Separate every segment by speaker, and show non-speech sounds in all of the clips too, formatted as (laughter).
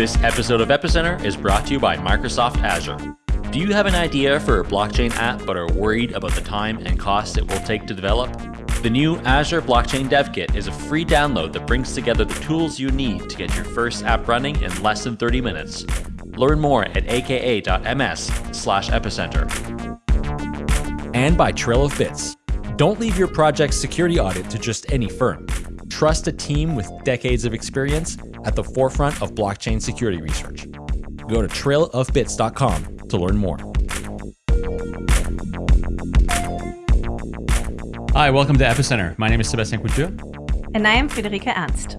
Speaker 1: This episode of Epicenter is brought to you by Microsoft Azure. Do you have an idea for a blockchain app but are worried about the time and cost it will take to develop? The new Azure Blockchain Dev Kit is a free download that brings together the tools you need to get your first app running in less than 30 minutes. Learn more at aka.ms slash epicenter. And by Trail of Bits. Don't leave your project's security audit to just any firm. Trust a team with decades of experience at the forefront of blockchain security research. Go to trailofbits.com to learn more. Hi, welcome to Epicenter. My name is Sebastien Couture.
Speaker 2: And I am Friederike Ernst.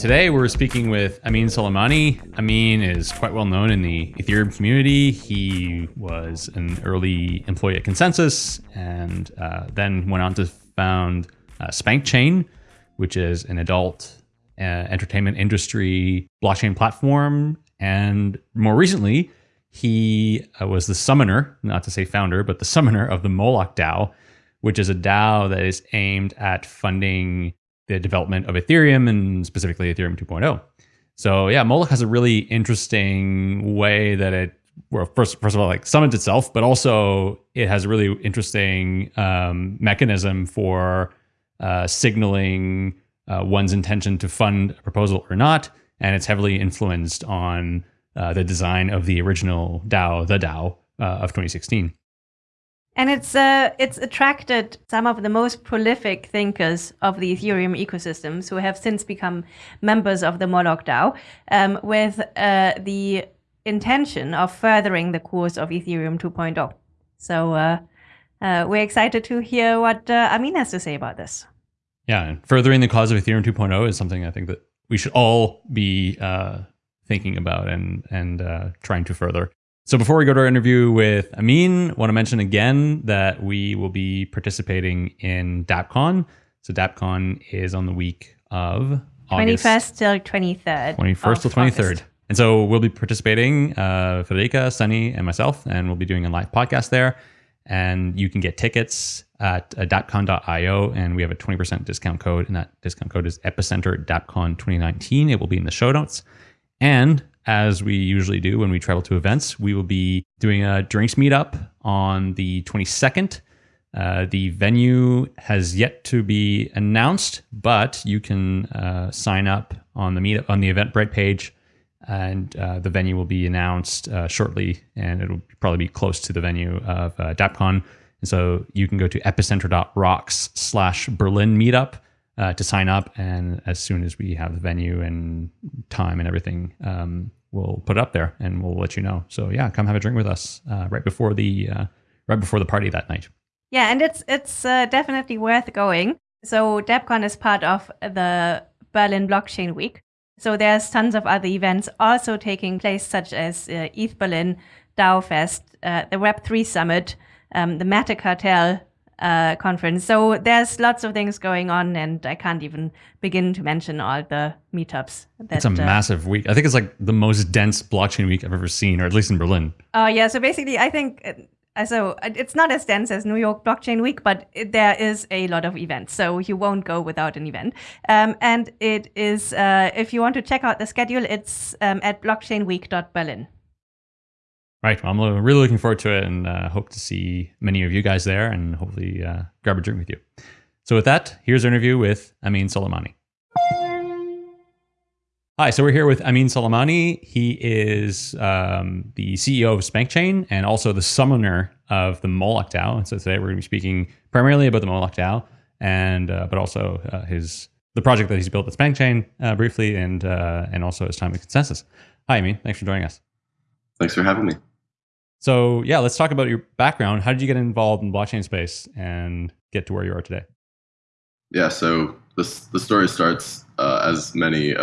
Speaker 1: Today we're speaking with Amin Soleimani. Amin is quite well known in the Ethereum community. He was an early employee at ConsenSys and uh, then went on to found uh, SpankChain, which is an adult uh, entertainment industry blockchain platform. And more recently, he uh, was the summoner, not to say founder, but the summoner of the Moloch DAO, which is a DAO that is aimed at funding the development of Ethereum and specifically Ethereum 2.0. So yeah, Moloch has a really interesting way that it well, first, first of all, like summons itself, but also it has a really interesting um, mechanism for uh, signaling uh, one's intention to fund a proposal or not, and it's heavily influenced on uh, the design of the original DAO, the DAO uh, of 2016.
Speaker 2: And it's uh, it's attracted some of the most prolific thinkers of the Ethereum ecosystems who have since become members of the Moloch DAO um, with uh, the intention of furthering the course of Ethereum 2.0. So uh, uh, we're excited to hear what uh, Amin has to say about this.
Speaker 1: Yeah, and furthering the cause of Ethereum 2.0 is something I think that we should all be uh, thinking about and and uh, trying to further. So before we go to our interview with Amin, I want to mention again that we will be participating in DAppCon. So DAppCon is on the week of
Speaker 2: August 21st till 23rd.
Speaker 1: 21st till 23rd. August. And so we'll be participating, uh, Friederike, Sunny, and myself, and we'll be doing a live podcast there. And you can get tickets at uh, and we have a 20% discount code, and that discount code is Epicenter DAppCon 2019. It will be in the show notes. And as we usually do when we travel to events, we will be doing a drinks meetup on the 22nd. Uh, the venue has yet to be announced, but you can uh, sign up on the meetup on the Eventbrite page, and uh, the venue will be announced uh, shortly, and it'll probably be close to the venue of uh, DAppCon. And so you can go to epicenter.rocks slash Berlin meetup uh, to sign up. And as soon as we have the venue and time and everything, um, we'll put it up there and we'll let you know. So yeah, come have a drink with us uh, right before the uh, right before the party that night.
Speaker 2: Yeah, and it's it's definitely worth going. So DAppCon is part of the Berlin Blockchain Week. So there's tons of other events also taking place, such as uh, ETH Berlin, DAO Fest, uh, the Web3 Summit, um, the MetaCartel uh, conference. So there's lots of things going on, and I can't even begin to mention all the meetups.
Speaker 1: That, it's a uh, massive week. I think it's like the most dense blockchain week I've ever seen, or at least in Berlin.
Speaker 2: Oh, uh, yeah. So basically, I think. Uh, so uh, it's not as dense as New York Blockchain Week, but it, there is a lot of events. So you won't go without an event. Um, and it is, uh, if you want to check out the schedule, it's um, at blockchainweek.berlin.
Speaker 1: Right. Well, I'm really looking forward to it and uh, hope to see many of you guys there and hopefully uh, grab a drink with you. So, with that, here's our interview with Amin Soleimani. Hi, so we're here with Amin Soleimani. He is um, the CEO of SpankChain and also the summoner of the Moloch DAO. And so today we're going to be speaking primarily about the Moloch DAO, and uh, but also uh, his the project that he's built at SpankChain uh, briefly, and uh, and also his time at ConsenSys. Hi, Amin. Thanks for joining us.
Speaker 3: Thanks for having me.
Speaker 1: So yeah, let's talk about your background. How did you get involved in blockchain space and get to where you are today?
Speaker 3: Yeah, so this the story starts uh, as many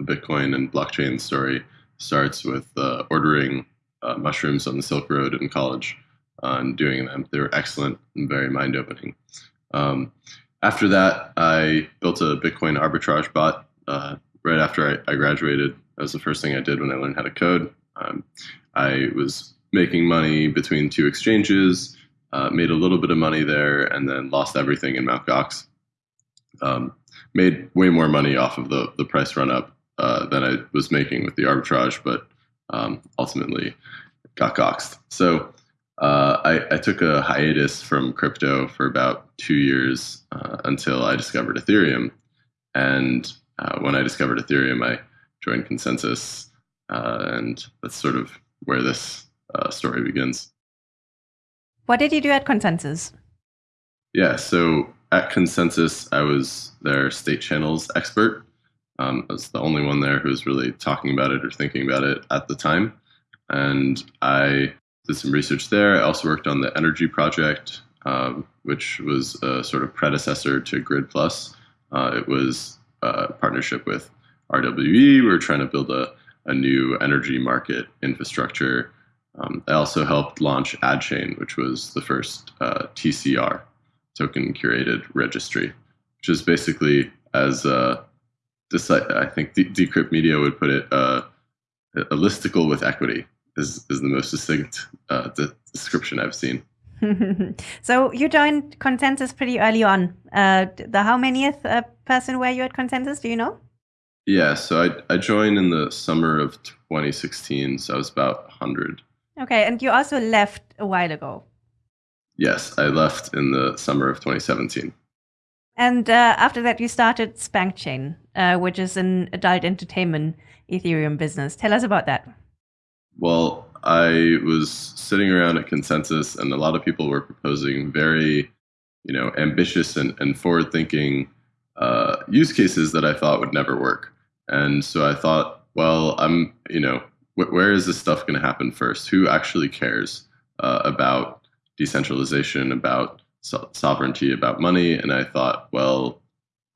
Speaker 3: uh, Bitcoin and blockchain story starts with uh, ordering uh, mushrooms on the Silk Road in college uh, and doing them. They were excellent and very mind opening. Um, after that, I built a Bitcoin arbitrage bot uh, right after I, I, graduated. That was the first thing I did when I learned how to code. Um, I was making money between two exchanges, uh, made a little bit of money there, and then lost everything in Mt. Gox. Um, made way more money off of the, the price run up uh, than I was making with the arbitrage, but um, ultimately got goxed. So uh, I, I, took a hiatus from crypto for about two years uh, until I discovered Ethereum. And uh, when I discovered Ethereum, I joined ConsenSys. uh, and that's sort of where this uh, story begins.
Speaker 2: What did you do at ConsenSys?
Speaker 3: Yeah, so at ConsenSys, I was their state channels expert. Um, I was the only one there who was really talking about it or thinking about it at the time. And I did some research there. I also worked on the Energy Project, um, which was a sort of predecessor to Grid Plus. Uh, it was a partnership with RWE. We were trying to build a, a new energy market infrastructure. Um, I also helped launch AdChain, which was the first uh, TCR, token curated registry, which is basically as uh, I think Decrypt Media would put it, uh, a listicle with equity is, is the most succinct uh, de- description I've seen. (laughs)
Speaker 2: so you joined ConsenSys pretty early on. Uh, the how manyth uh, person were you at ConsenSys? Do you know?
Speaker 3: Yeah, so I I joined in the summer of 2016, so I was about 100.
Speaker 2: Okay, and you also left a while ago.
Speaker 3: Yes, I left in the summer of 2017.
Speaker 2: And uh, after that, you started SpankChain, uh, which is an adult entertainment Ethereum business. Tell us about that.
Speaker 3: Well, I was sitting around at ConsenSys, and a lot of people were proposing very, you know, ambitious and, and forward-thinking uh, use cases that I thought would never work. And so I thought, well, I'm, you know, wh- where is this stuff going to happen first? Who actually cares uh, about decentralization, about so- sovereignty, about money? And I thought, well,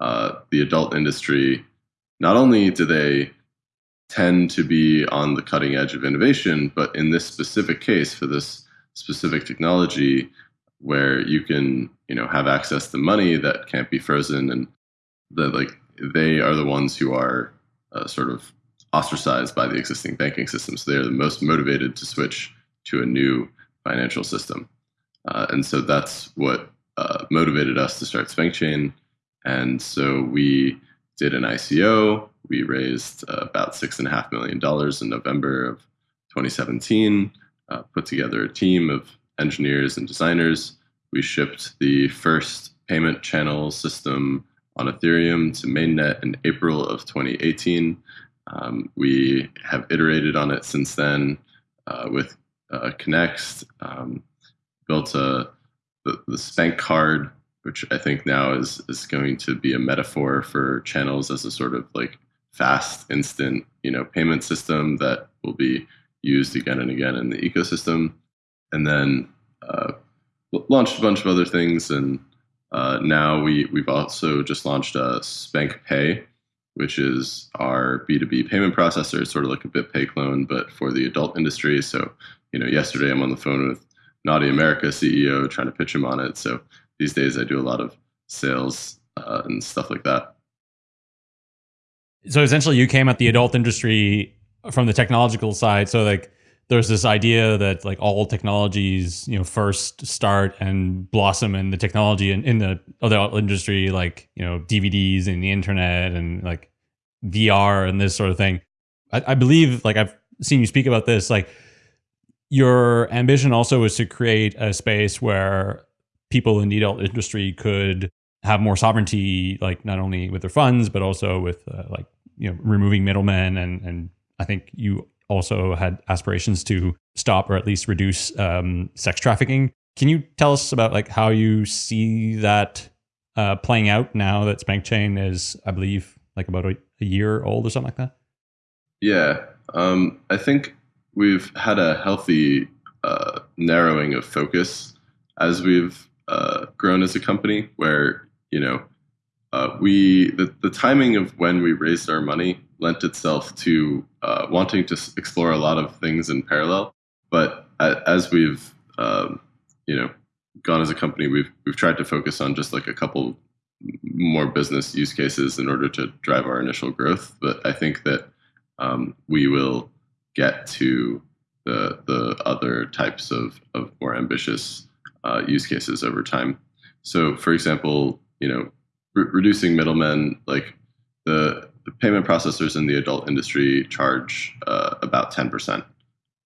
Speaker 3: uh, the adult industry, not only do they tend to be on the cutting edge of innovation. But in this specific case, for this specific technology, where you can you know have access to money that can't be frozen, and that like they are the ones who are uh, sort of ostracized by the existing banking system. So they are the most motivated to switch to a new financial system. Uh, and so that's what uh, motivated us to start SpankChain. And so we did an ICO. We raised uh, about six and a half million dollars in November of 2017. Uh, put together a team of engineers and designers. We shipped the first payment channel system on Ethereum to mainnet in April of 2018. Um, we have iterated on it since then uh, with uh, Connext, um, built a, the, the Spank card which I think now is is going to be a metaphor for channels as a sort of like fast, instant, you know, payment system that will be used again and again in the ecosystem. And then uh, launched a bunch of other things, and uh, now we we've also just launched a Spank Pay, which is our B2B payment processor. It's sort of like a BitPay clone, but for the adult industry. So, you know, yesterday I'm on the phone with Naughty America CEO trying to pitch him on it. So these days I do a lot of sales uh, and stuff like that.
Speaker 1: So essentially, you came at the adult industry from the technological side. So like, there's this idea that like all technologies, you know, first start and blossom in the technology and in the other industry, like you know, DVDs and the internet and like VR and this sort of thing. I, I believe, like I've seen you speak about this, like your ambition also is to create a space where people in the adult industry could have more sovereignty, like not only with their funds, but also with uh, like, you know, removing middlemen. And, and I think you also had aspirations to stop or at least reduce um, sex trafficking. Can you tell us about like how you see that uh, playing out now that SpankChain is, I believe, like about a, a year old or something like that?
Speaker 3: Yeah, um, I think we've had a healthy uh, narrowing of focus as we've uh, grown as a company where you know uh, we the, the timing of when we raised our money lent itself to uh, wanting to explore a lot of things in parallel. But as we've um, you know gone as a company we've we've tried to focus on just like a couple more business use cases in order to drive our initial growth. But i think that um, we will get to the the other types of, of more ambitious uh, use cases over time. So, for example, you know, re- reducing middlemen, like the payment processors in the adult industry charge uh, about 10%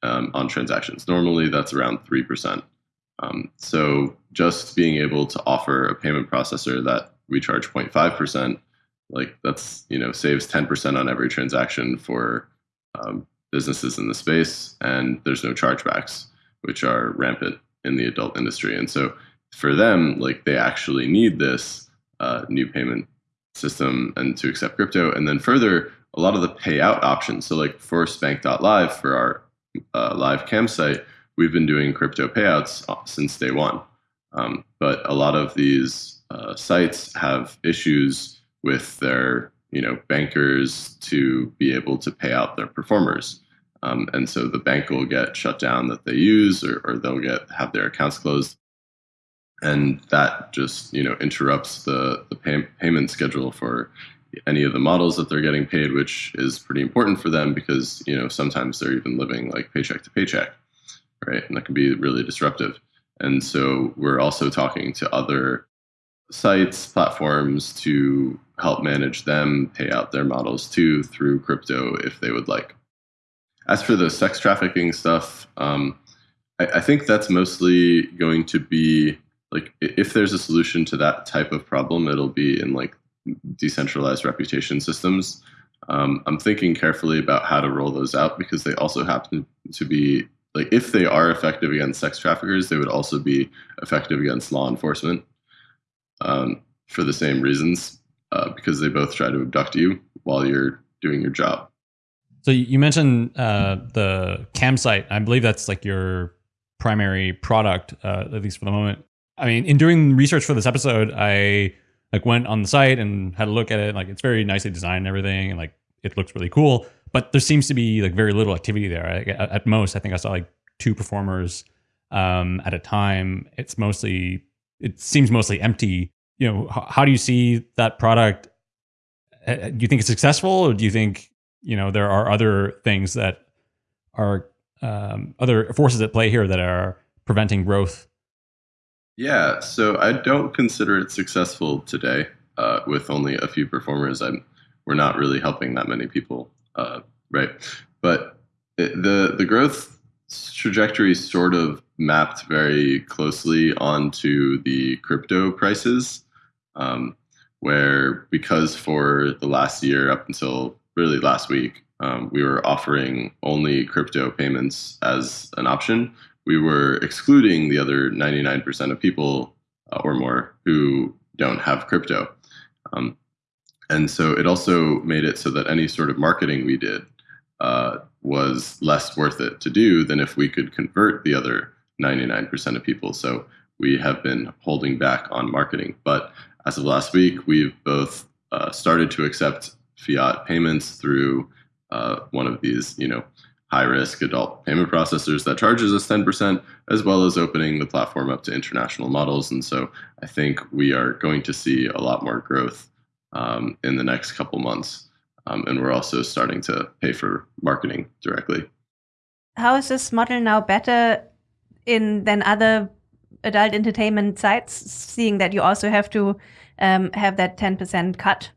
Speaker 3: um, on transactions. Normally, that's around 3%. Um, so just being able to offer a payment processor that we charge 0.5%, like that's, you know, saves 10% on every transaction for um, businesses in the space, and there's no chargebacks, which are rampant in the adult industry. And so for them, like they actually need this uh, new payment system and to accept crypto. And then further, a lot of the payout options. So like for Spank.live for our uh, live cam site, we've been doing crypto payouts uh, since day one. Um, but a lot of these uh, sites have issues with their you know bankers to be able to pay out their performers. Um, and so the bank will get shut down that they use, or, or they'll get have their accounts closed and that just you know interrupts the the pay, payment schedule for any of the models that they're getting paid, which is pretty important for them because you know sometimes they're even living like paycheck to paycheck, right? And that can be really disruptive. And so we're also talking to other sites, platforms to help manage them, pay out their models too through crypto if they would like. As for the sex trafficking stuff, um, I, I think that's mostly going to be like if there's a solution to that type of problem, it'll be in like decentralized reputation systems. Um, I'm thinking carefully about how to roll those out because they also happen to be like if they are effective against sex traffickers, they would also be effective against law enforcement um, for the same reasons uh, because they both try to abduct you while you're doing your job.
Speaker 1: So you mentioned uh, the cam site. I believe that's like your primary product, uh, at least for the moment. I mean, in doing research for this episode, I like went on the site and had a look at it. Like, it's very nicely designed and everything, and like it looks really cool. But there seems to be like very little activity there. at most, I think I saw like two performers um, at a time. It's mostly, it seems mostly empty. You know, how, how do you see that product? Uh, uh, do you think it's successful, or do you think you know there are other things that are um, other forces at play here that are preventing growth
Speaker 3: yeah, so I don't consider it successful today. Uh, with only a few performers, I'm we're not really helping that many people, uh, right? But it, the the growth trajectory sort of mapped very closely onto the crypto prices, um, where because for the last year up until really last week, um, we were offering only crypto payments as an option we were excluding the other 99% of people uh, or more who don't have crypto. Um, and so it also made it so that any sort of marketing we did uh, was less worth it to do than if we could convert the other 99% of people. So we have been holding back on marketing. But as of last week, we've both uh, started to accept fiat payments through uh, one of these, you know, high risk adult payment processors that charges us 10%, as well as opening the platform up to international models. And so I think we are going to see a lot more growth um, in the next couple months. Um, and we're also starting to pay for marketing directly.
Speaker 2: How is this model now better in than other adult entertainment sites, seeing that you also have to um, have that 10% cut?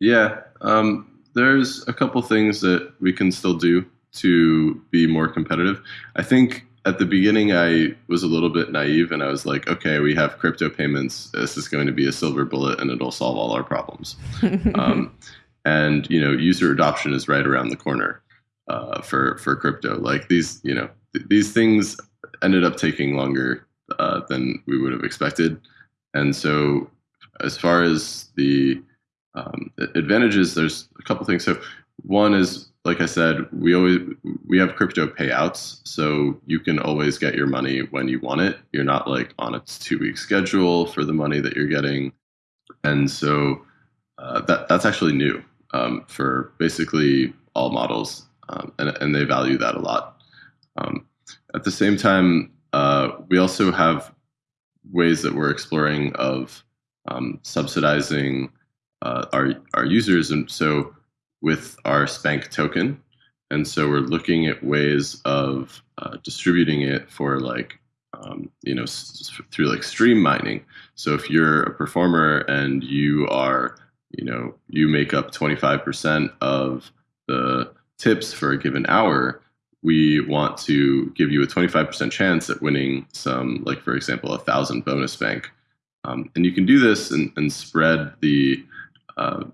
Speaker 3: Yeah. Um, there's a couple things that we can still do to be more competitive. I think at the beginning I was a little bit naive and I was like, okay, we have crypto payments. This is going to be a silver bullet and it'll solve all our problems. (laughs) um, and you know, user adoption is right around the corner uh, for for crypto. Like these, you know, th- these things ended up taking longer uh, than we would have expected. And so, as far as the um, advantages, there's a couple things. So one is, like I said, we always we have crypto payouts, so you can always get your money when you want it. You're not like on a two week schedule for the money that you're getting, and so uh, that that's actually new um, for basically all models, um, and and they value that a lot. Um, at the same time, uh, we also have ways that we're exploring of um, subsidizing uh, our our users, and so with our Spank token, and so we're looking at ways of uh, distributing it for like um, you know through like stream mining. So if you're a performer and you are you know you make up 25% of the tips for a given hour we want to give you a 25% chance at winning some like for example a thousand bonus bank um, and you can do this and, and spread the uh,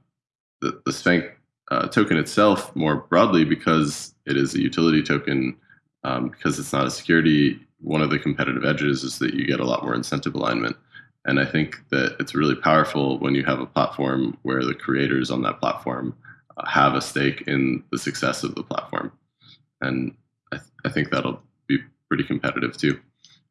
Speaker 3: the, the spank uh, token itself more broadly because it is a utility token um, because it's not a security one of the competitive edges is that you get a lot more incentive alignment and I think that it's really powerful when you have a platform where the creators on that platform uh, have a stake in the success of the platform. And I, th- I think that'll be pretty competitive too.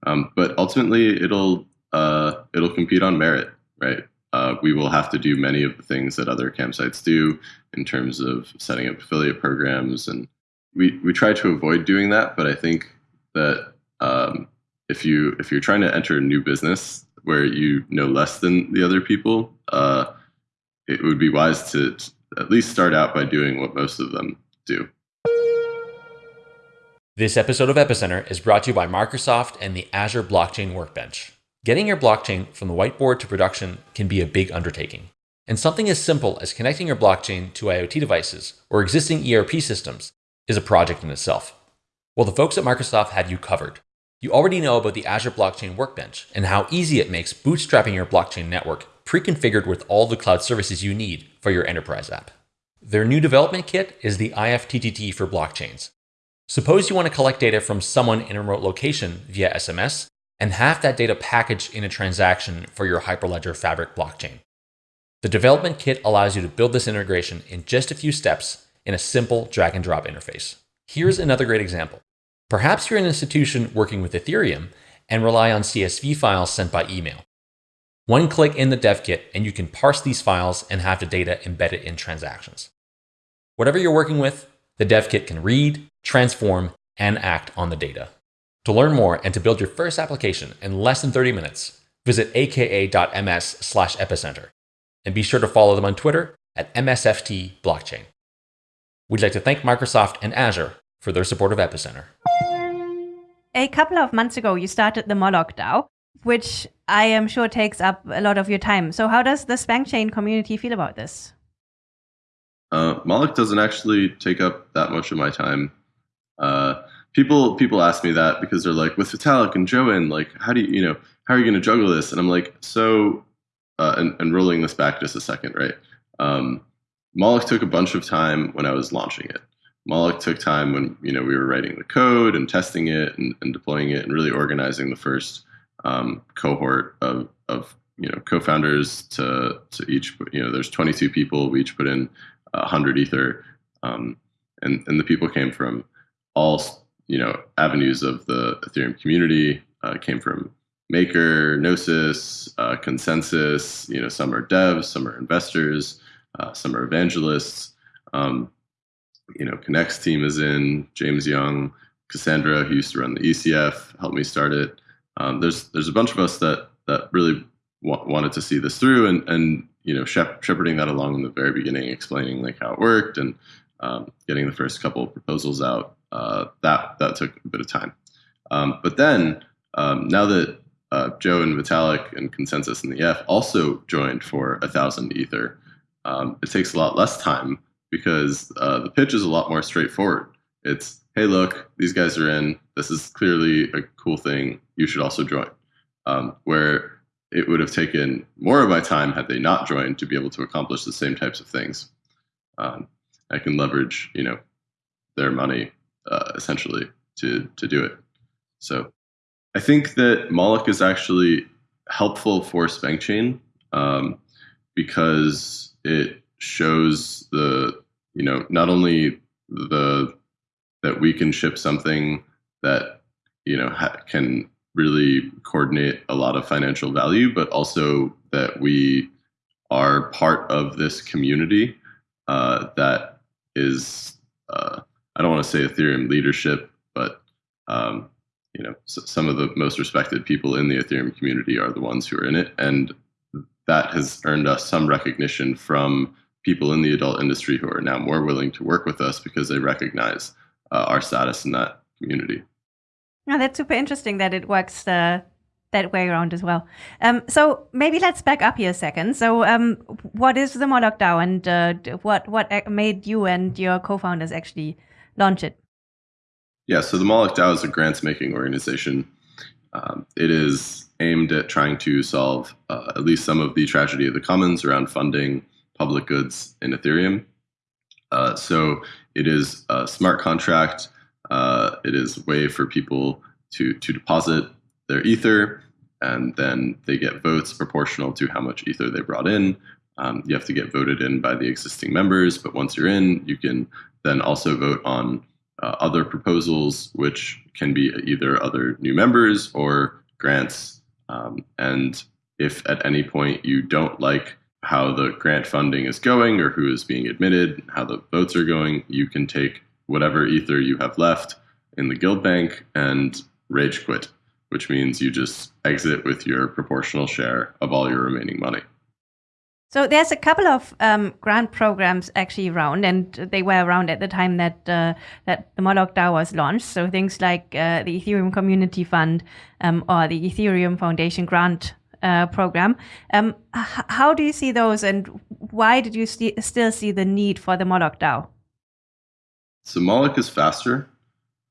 Speaker 3: Um, but ultimately, it'll uh, it'll compete on merit, right? Uh, we will have to do many of the things that other campsites do in terms of setting up affiliate programs, and we we try to avoid doing that. But I think that um, if you if you're trying to enter a new business, where you know less than the other people, uh, it would be wise to at least start out by doing what most of them do.
Speaker 4: This episode of Epicenter is brought to you by Microsoft and the Azure Blockchain Workbench. Getting your blockchain from the whiteboard to production can be a big undertaking. And something as simple as connecting your blockchain to IoT devices or existing ERP systems is a project in itself. Well, the folks at Microsoft have you covered. You already know about the Azure Blockchain Workbench and how easy it makes bootstrapping your blockchain network pre-configured with all the cloud services you need for your enterprise app. Their new development kit is the IFTTT for blockchains. Suppose you want to collect data from someone in a remote location via SMS and have that data packaged in a transaction for your Hyperledger Fabric blockchain. The development kit allows you to build this integration in just a few steps in a simple drag and drop interface. Here's another great example. Perhaps you're an institution working with Ethereum and rely on CSV files sent by email. One click in the dev kit and you can parse these files and have the data embedded in transactions. Whatever you're working with, the dev kit can read, transform, and act on the data. To learn more and to build your first application in less than 30 minutes, visit aka.ms slash epicenter. And be sure to follow them on Twitter at MSFT Blockchain. We'd like to thank Microsoft and Azure for their support of Epicenter.
Speaker 2: A couple of months ago, you started the Moloch DAO, which I am sure takes up a lot of your time. So, how does the SpankChain community feel about this?
Speaker 3: Uh, Moloch doesn't actually take up that much of my time. Uh, people people ask me that because they're like, with Vitalik and Joen, like, how do you, you know, how are you going to juggle this? And I'm like, so, uh, and, and rolling this back just a second, right? Um, Moloch took a bunch of time when I was launching it. Moloch took time when you know we were writing the code and testing it and, and deploying it and really organizing the first um, cohort of, of you know co-founders to to each you know there's 22 people we each put in 100 ether um, and and the people came from all you know avenues of the Ethereum community uh, came from Maker, Gnosis, uh, ConsenSys. You know, some are devs, some are investors, uh, some are evangelists. Um, you know, Connext's team is in, James Young, Cassandra, who used to run the ECF, helped me start it. Um, there's there's a bunch of us that that really wa- wanted to see this through, and and you know, shep- shepherding that along in the very beginning, explaining like how it worked, and um, getting the first couple of proposals out. Uh, that that took a bit of time, um, but then um, now that uh, Joe and Vitalik and ConsenSys and the EF also joined for a thousand ether, um, it takes a lot less time because uh, the pitch is a lot more straightforward. It's, hey, look, these guys are in. This is clearly a cool thing. You should also join. Um, where it would have taken more of my time had they not joined to be able to accomplish the same types of things. Um, I can leverage, you know, their money uh, essentially to to do it. So I think that Moloch is actually helpful for SpankChain um, because it shows the you know not only the that we can ship something that you know can really coordinate a lot of financial value, but also that we are part of this community uh, that is uh, I don't want to say Ethereum leadership, but um, you know some of the most respected people in the Ethereum community are the ones who are in it, and that has earned us some recognition from people in the adult industry who are now more willing to work with us because they recognize uh, our status in that community.
Speaker 2: Yeah, that's super interesting that it works uh, that way around as well. Um, so maybe let's back up here a second. So, um, what is the Moloch DAO, and uh, what what made you and your co-founders actually launch it?
Speaker 3: Yeah, so the Moloch DAO is a grants making organization. Um, it is aimed at trying to solve uh, at least some of the tragedy of the commons around funding public goods in Ethereum. Uh, so it is a smart contract. Uh, it is a way for people to to deposit their ether, and then they get votes proportional to how much ether they brought in. Um, you have to get voted in by the existing members, but once you're in, you can then also vote on uh, other proposals, which can be either other new members or grants. Um, and if at any point you don't like how the grant funding is going or who is being admitted, how the votes are going, you can take whatever ether you have left in the guild bank and rage quit, which means you just exit with your proportional share of all your remaining money.
Speaker 2: So there's a couple of um, grant programs actually around, and they were around at the time that uh, that the Moloch DAO was launched. So things like uh, the Ethereum Community Fund um, or the Ethereum Foundation Grant uh, program. Um, how do you see those, and why did you st still see the need for the Moloch DAO?
Speaker 3: So Moloch is faster.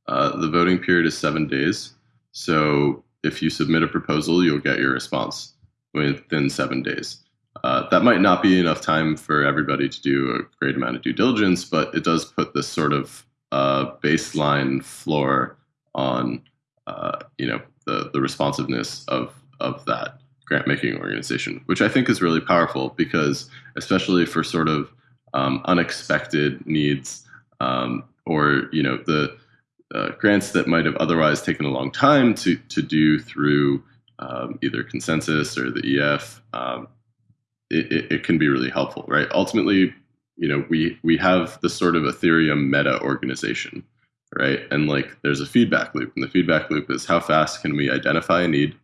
Speaker 3: Uh, the voting period is seven days. So if you submit a proposal, you'll get your response within seven days. Uh, that might not be enough time for everybody to do a great amount of due diligence, but it does put this sort of uh, baseline floor on uh, you know the the responsiveness of of that grant making organization, which I think is really powerful because especially for sort of um, unexpected needs um, or you know the uh, grants that might have otherwise taken a long time to to do through um, either ConsenSys or the EF. It, it, it, can be really helpful, right? Ultimately, you know, we we have this sort of Ethereum meta organization, right? And like, there's a feedback loop, and the feedback loop is how fast can we identify a need,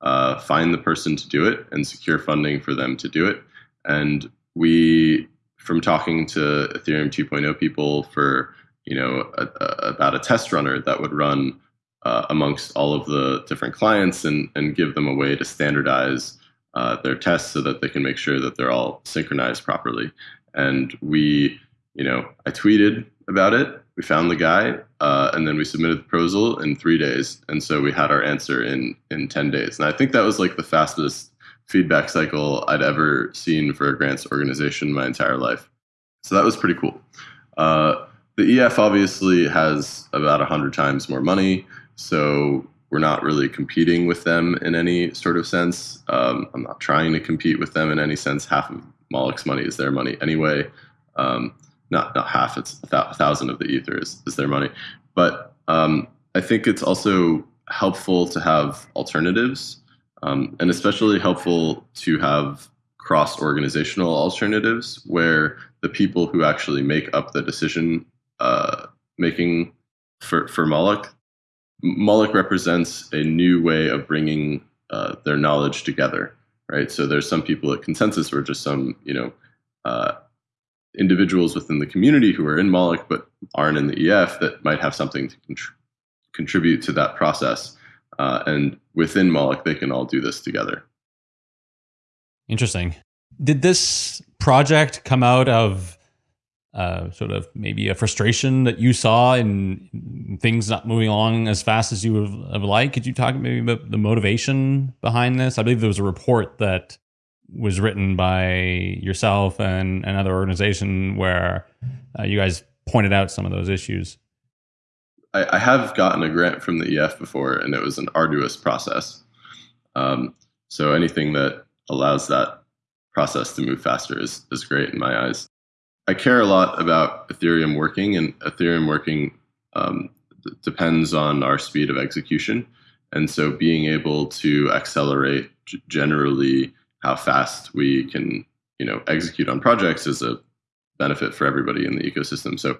Speaker 3: uh, find the person to do it, and secure funding for them to do it. And we, from talking to Ethereum 2.0 people for you know a, a, about a test runner that would run uh, amongst all of the different clients and and give them a way to standardize uh, their tests so that they can make sure that they're all synchronized properly. And we, you know, I tweeted about it. We found the guy, uh, and then we submitted the proposal in three days. And so we had our answer in in ten days. And I think that was like the fastest feedback cycle I'd ever seen for a grants organization my entire life. So that was pretty cool. Uh, the EF obviously has about 100 times more money. So we're not really competing with them in any sort of sense. Um, I'm not trying to compete with them in any sense. Half of Moloch's money is their money anyway. Um, not not half. It's a, th- thousand of the ether is, is their money. But um, I think it's also helpful to have alternatives, um, and especially helpful to have cross organizational alternatives where the people who actually make up the decision uh, making for for Moloch Moloch represents a new way of bringing uh, their knowledge together, right? So there's some people at ConsenSys or just some, you know, uh, individuals within the community who are in Moloch but aren't in the EF that might have something to contr- contribute to that process. Uh, and within Moloch, they can all do this together.
Speaker 1: Interesting. Did this project come out of uh, sort of maybe a frustration that you saw in things not moving along as fast as you would have liked. Could you talk maybe about the motivation behind this? I believe there was a report that was written by yourself and another organization where uh, you guys pointed out some of those issues.
Speaker 3: I, I, have gotten a grant from the EF before, and it was an arduous process. Um, so anything that allows that process to move faster is, is great in my eyes. I care a lot about Ethereum working, and Ethereum working um, depends on our speed of execution. And so, being able to accelerate generally how fast we can, you know, execute on projects is a benefit for everybody in the ecosystem. So,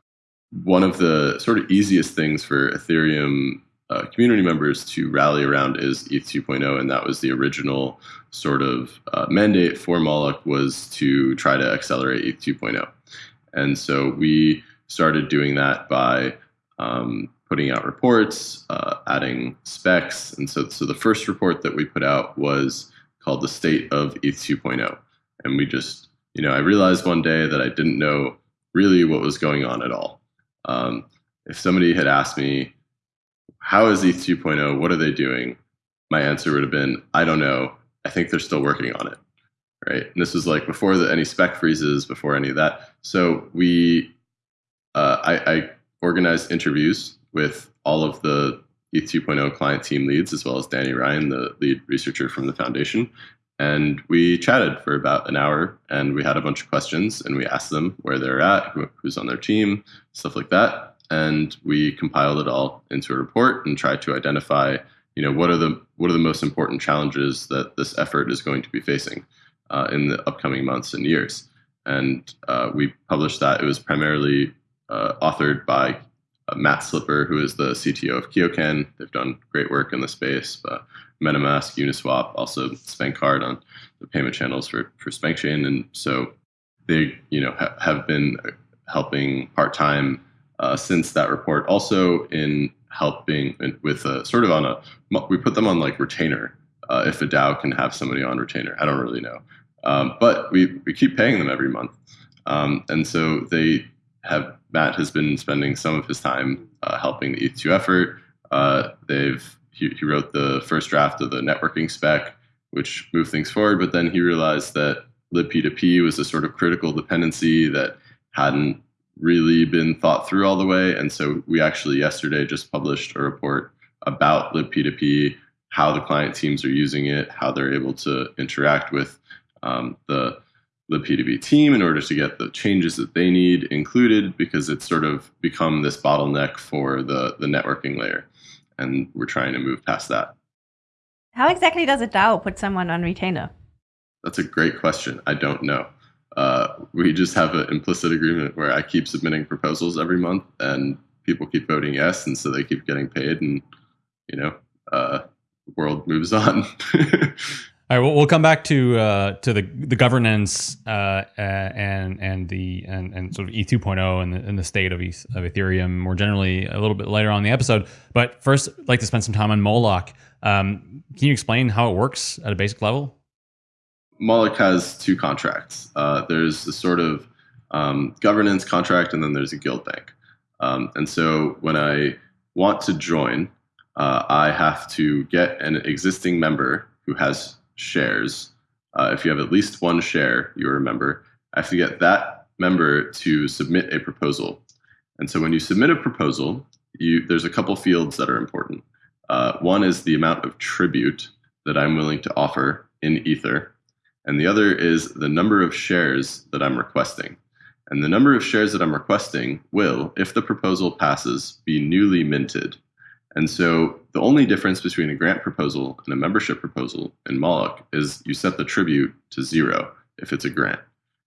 Speaker 3: one of the sort of easiest things for Ethereum uh, community members to rally around is ETH 2.0, and that was the original sort of uh, mandate for Moloch was to try to accelerate ETH 2.0. And so we started doing that by um, putting out reports, uh, adding specs. And so, so the first report that we put out was called the State of ETH 2.0. And we just, you know, I realized one day that I didn't know really what was going on at all. Um, if somebody had asked me, how is ETH 2.0? What are they doing? My answer would have been, I don't know. I think they're still working on it. Right. And this was like before the, any spec freezes, before any of that. So we, uh, I, I organized interviews with all of the ETH 2.0 client team leads, as well as Danny Ryan, the lead researcher from the foundation. And we chatted for about an hour and we had a bunch of questions and we asked them where they're at, who's on their team, stuff like that. And we compiled it all into a report and tried to identify, you know, what are the what are the most important challenges that this effort is going to be facing uh, in the upcoming months and years. And uh, we published that. It was primarily uh, authored by uh, Matt Slipper, who is the CTO of Kyokan. They've done great work in the space. But MetaMask, Uniswap, also SpankCard on the payment channels for for SpankChain, and so they you know ha- have been helping part time uh, since that report. Also in helping with a, sort of on a we put them on like retainer uh, if a DAO can have somebody on retainer. I don't really know, um, but we we keep paying them every month, um, and so they have Matt has been spending some of his time uh, helping the ETH2 effort. Uh, they've he, he wrote the first draft of the networking spec, which moved things forward. But then he realized that libp2p was a sort of critical dependency that hadn't really been thought through all the way. And so we actually yesterday just published a report about libp2p, how the client teams are using it, how they're able to interact with um, the libp2p team in order to get the changes that they need included because it's sort of become this bottleneck for the, the networking layer and we're trying to move past that.
Speaker 2: How exactly does a DAO put someone on retainer?
Speaker 3: That's a great question. I don't know. Uh, we just have an implicit agreement where I keep submitting proposals every month, and people keep voting yes, and so they keep getting paid, and you know, uh, the world moves on. (laughs)
Speaker 1: All right, we'll, we'll come back to uh, to the the governance uh, and and the and, and sort of E 2.0 and the, and the state of, of Ethereum more generally a little bit later on the episode. But first, I'd like to spend some time on Moloch. Um, can you explain how it works at a basic level?
Speaker 3: Moloch has two contracts. Uh, there's a sort of um, governance contract, and then there's a guild bank. Um, and so when I want to join, uh, I have to get an existing member who has shares. Uh, if you have at least one share, you remember, I have to get that member to submit a proposal. And so when you submit a proposal, you, there's a couple fields that are important. Uh, one is the amount of tribute that I'm willing to offer in Ether, and the other is the number of shares that I'm requesting. And the number of shares that I'm requesting will, if the proposal passes, be newly minted. And so the only difference between a grant proposal and a membership proposal in Moloch is you set the tribute to zero if it's a grant.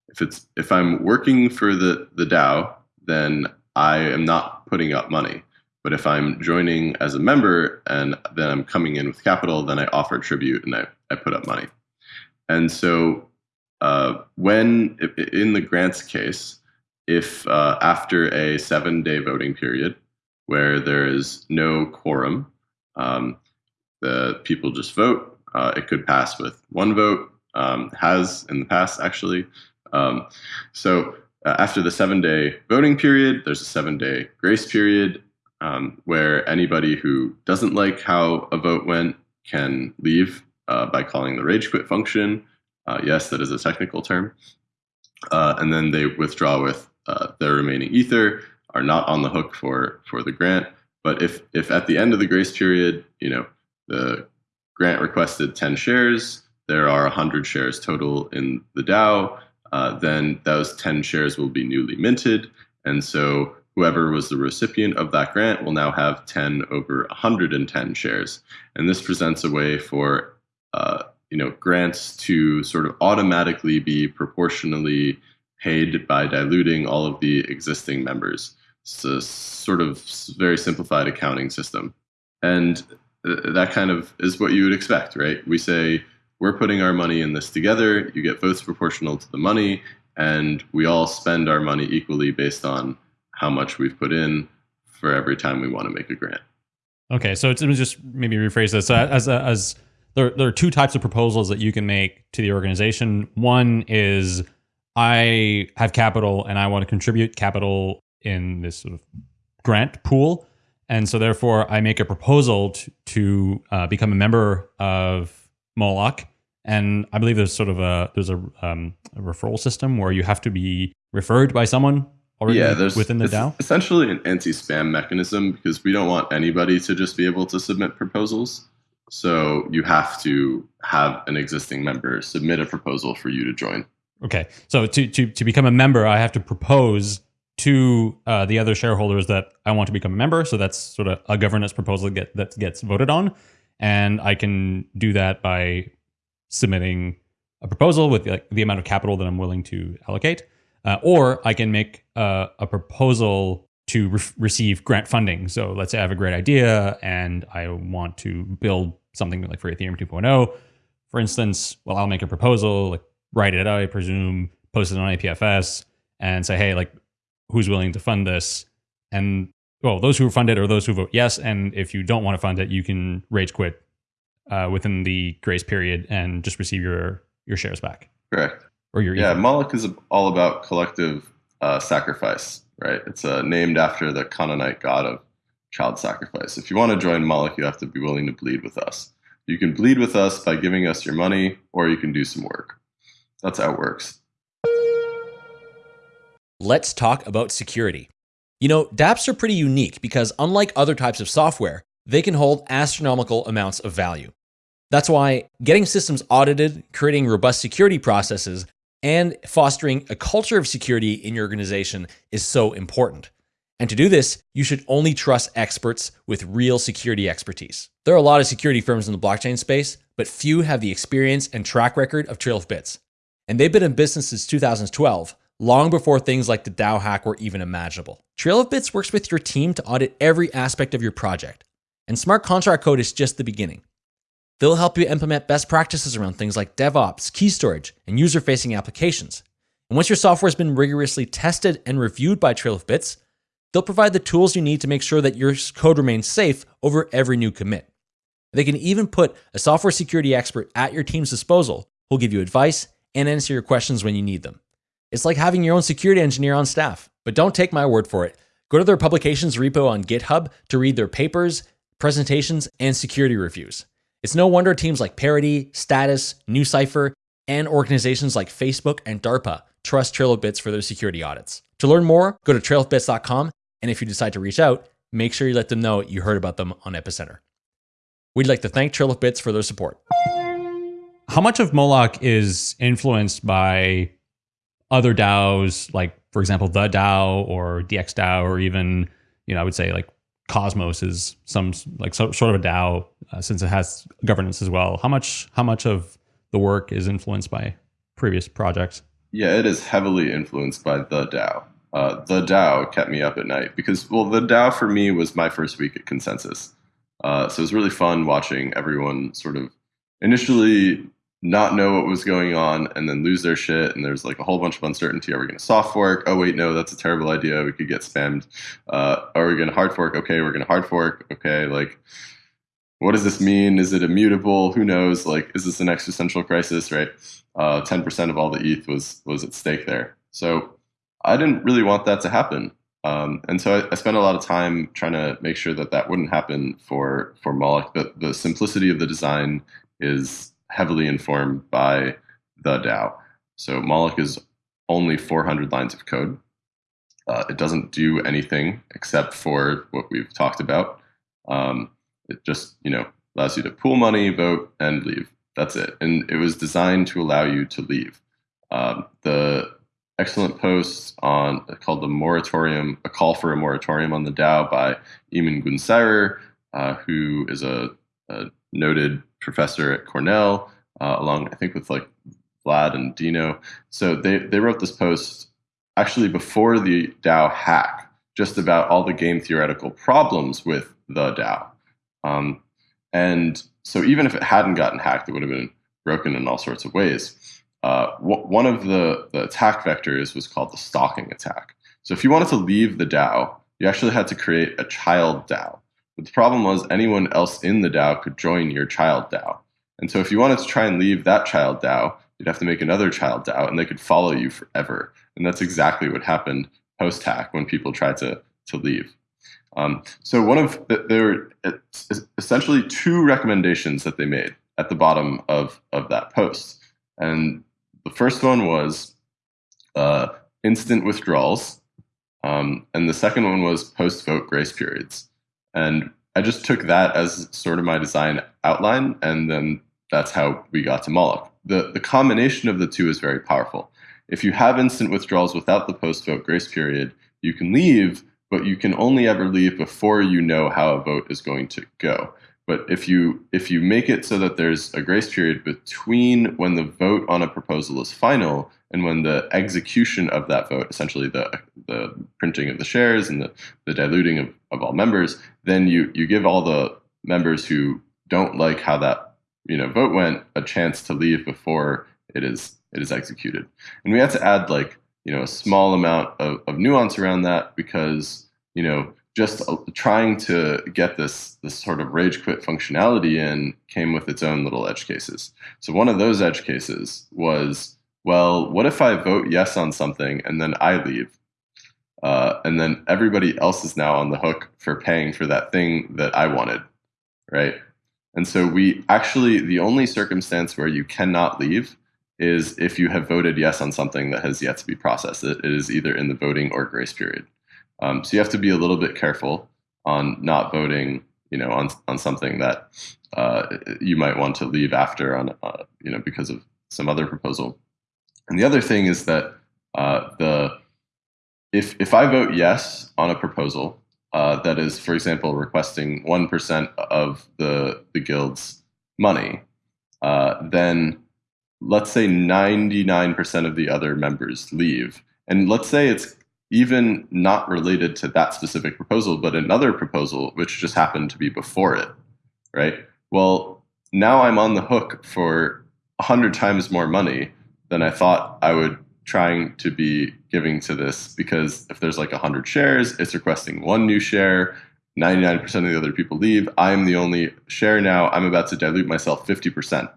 Speaker 3: If it's if I'm working for the, the DAO, then I am not putting up money. But if I'm joining as a member and then I'm coming in with capital, then I offer tribute and I, I put up money. And so uh, when in the grants case, if uh, after a seven day voting period, where there is no quorum. Um, the people just vote. Uh, it could pass with one vote, um, has in the past actually. Um, so uh, after the seven day voting period, there's a seven day grace period um, where anybody who doesn't like how a vote went can leave uh, by calling the rage quit function. Uh, yes, that is a technical term. Uh, and then they withdraw with uh, their remaining ether are not on the hook for for the grant. But if if at the end of the grace period, you know, the grant requested 10 shares, there are 100 shares total in the DAO, uh, then those 10 shares will be newly minted. And so whoever was the recipient of that grant will now have 10 over 110 shares. And this presents a way for uh, you know grants to sort of automatically be proportionally paid by diluting all of the existing members. It's a sort of very simplified accounting system. And uh, that kind of is what you would expect, right? We say, we're putting our money in this together, you get votes proportional to the money, and we all spend our money equally based on how much we've put in for every time we want to make a grant.
Speaker 1: Okay, so it's, me just maybe rephrase this. So as as there, there are two types of proposals that you can make to the organization. One is I have capital and I want to contribute capital in this sort of grant pool, and so therefore I make a proposal to, to uh, become a member of Moloch. And I believe there's sort of a there's a, um, a referral system where you have to be referred by someone already
Speaker 3: yeah, there's
Speaker 1: within the
Speaker 3: it's
Speaker 1: DAO.
Speaker 3: essentially an anti-spam mechanism because we don't want anybody to just be able to submit proposals. So you have to have an existing member submit a proposal for you to join.
Speaker 1: Okay, so to to to become a member, I have to propose to uh, the other shareholders that I want to become a member. So that's sort of a governance proposal get, that gets voted on, and I can do that by submitting a proposal with like, the amount of capital that I'm willing to allocate, uh, or I can make uh, a proposal to re- receive grant funding. So let's say I have a great idea and I want to build something like for Ethereum 2.0, for instance. Well, I'll make a proposal, like write it out, I presume, post it on IPFS, and say, hey, like, who's willing to fund this? And well, those who fund it or those who vote yes. And if you don't want to fund it, you can rage quit uh, within the grace period and just receive your your shares back
Speaker 3: Correct.
Speaker 1: or your
Speaker 3: Yeah,
Speaker 1: ether.
Speaker 3: Moloch is all about collective uh, sacrifice, right? It's uh, named after the Canaanite god of child sacrifice. If you want to join Moloch, you have to be willing to bleed with us. You can bleed with us by giving us your money, or you can do some work. That's how it works.
Speaker 4: Let's talk about security. You know, dApps are pretty unique because unlike other types of software, they can hold astronomical amounts of value. That's why getting systems audited, creating robust security processes, and fostering a culture of security in your organization is so important. And to do this, you should only trust experts with real security expertise. There are a lot of security firms in the blockchain space, but few have the experience and track record of Trail of Bits. And they've been in business since 2012, long before things like the DAO hack were even imaginable. Trail of Bits works with your team to audit every aspect of your project, and smart contract code is just the beginning. They'll help you implement best practices around things like DevOps, key storage, and user facing applications. And once your software has been rigorously tested and reviewed by Trail of Bits, they'll provide the tools you need to make sure that your code remains safe over every new commit. They can even put a software security expert at your team's disposal who'll give you advice and answer your questions when you need them. It's like having your own security engineer on staff. But don't take my word for it. Go to their publications repo on GitHub to read their papers, presentations, and security reviews. It's no wonder teams like Parity, Status, NuCypher, and organizations like Facebook and DARPA trust Trail of Bits for their security audits. To learn more, go to trailofbits.com, and if you decide to reach out, make sure you let them know you heard about them on Epicenter. We'd like to thank Trail of Bits for their support.
Speaker 1: How much of Moloch is influenced by other DAOs, like for example, the DAO or DXDAO, or even you know, I would say like Cosmos is some like so, sort of a DAO uh, since it has governance as well. How much how much of the work is influenced by previous projects?
Speaker 3: Yeah, it is heavily influenced by the DAO. Uh, the DAO kept me up at night because, well, the DAO for me was my first week at ConsenSys. Uh, so it was really fun watching everyone sort of initially not know what was going on and then lose their shit. And there's like a whole bunch of uncertainty. Are we going to soft fork? Oh, wait, no, that's a terrible idea. We could get spammed. Uh, are we going to hard fork? Okay, we're going to hard fork. Okay, like, what does this mean? Is it immutable? Who knows? Like, is this an existential crisis? Right? Uh, 10% of all the ETH was was at stake there. So I didn't really want that to happen. Um, and so I, I, spent a lot of time trying to make sure that that wouldn't happen for for Moloch. But the simplicity of the design is heavily informed by the DAO. So Moloch is only 400 lines of code. Uh, it doesn't do anything except for what we've talked about. Um, it just you know allows you to pool money, vote, and leave. That's it. And it was designed to allow you to leave. Um, the excellent post on called the moratorium, a call for a moratorium on the DAO by Emin Gün Sirer, uh, who is a, a, noted professor at Cornell, uh, along I think with like Vlad and Dino. So they they wrote this post actually before the DAO hack, just about all the game theoretical problems with the DAO. Um, and so even if it hadn't gotten hacked, it would have been broken in all sorts of ways. Uh, one of the, the attack vectors was called the stalking attack. So if you wanted to leave the DAO, you actually had to create a child DAO. The problem was anyone else in the DAO could join your child DAO. And so if you wanted to try and leave that child DAO, you'd have to make another child DAO and they could follow you forever. And that's exactly what happened post hack when people tried to, to leave. Um, so one of the, there essentially two recommendations that they made at the bottom of, of that post. And the first one was uh, instant withdrawals. Um, and the second one was post vote grace periods. And I just took that as sort of my design outline, and then that's how we got to Moloch. The, the combination of the two is very powerful. If you have instant withdrawals without the post vote grace period, you can leave, but you can only ever leave before you know how a vote is going to go. But if you if you make it so that there's a grace period between when the vote on a proposal is final and when the execution of that vote, essentially the the printing of the shares and the, the diluting of, of all members, then you you give all the members who don't like how that you know vote went a chance to leave before it is it is executed. And we had to add like you know a small amount of, of nuance around that because you know just trying to get this this sort of rage quit functionality in came with its own little edge cases. So one of those edge cases was, well, what if I vote yes on something and then I leave, uh, and then everybody else is now on the hook for paying for that thing that I wanted, right? And so we actually the only circumstance where you cannot leave is if you have voted yes on something that has yet to be processed. it is either in the voting or grace period. Um, so you have to be a little bit careful on not voting, you know, on on something that uh, you might want to leave after on, uh, you know, because of some other proposal. And the other thing is that uh, the if if I vote yes on a proposal uh, that is, for example, requesting one percent of the the guild's money, uh, then let's say ninety nine percent of the other members leave, and let's say it's even not related to that specific proposal, but another proposal which just happened to be before it, right? Well, now I'm on the hook for hundred times more money than I thought I would trying to be giving to this because if there's like a hundred shares, it's requesting one new share. 99% of the other people leave. I'm the only share now. I'm about to dilute myself 50%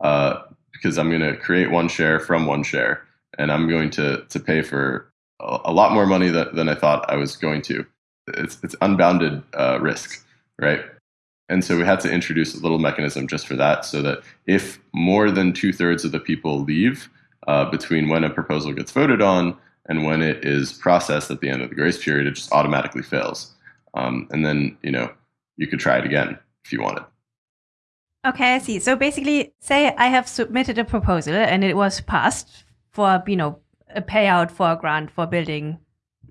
Speaker 3: uh, because I'm going to create one share from one share and I'm going to, to pay for a lot more money than, than I thought I was going to. It's, it's unbounded uh, risk, right? And so we had to introduce a little mechanism just for that so that if more than two thirds of the people leave uh, between when a proposal gets voted on and when it is processed at the end of the grace period, it just automatically fails. Um, and then, you know, you could try it again if you wanted.
Speaker 2: Okay, I see. So basically, say I have submitted a proposal and it was passed for, you know, a payout for a grant for building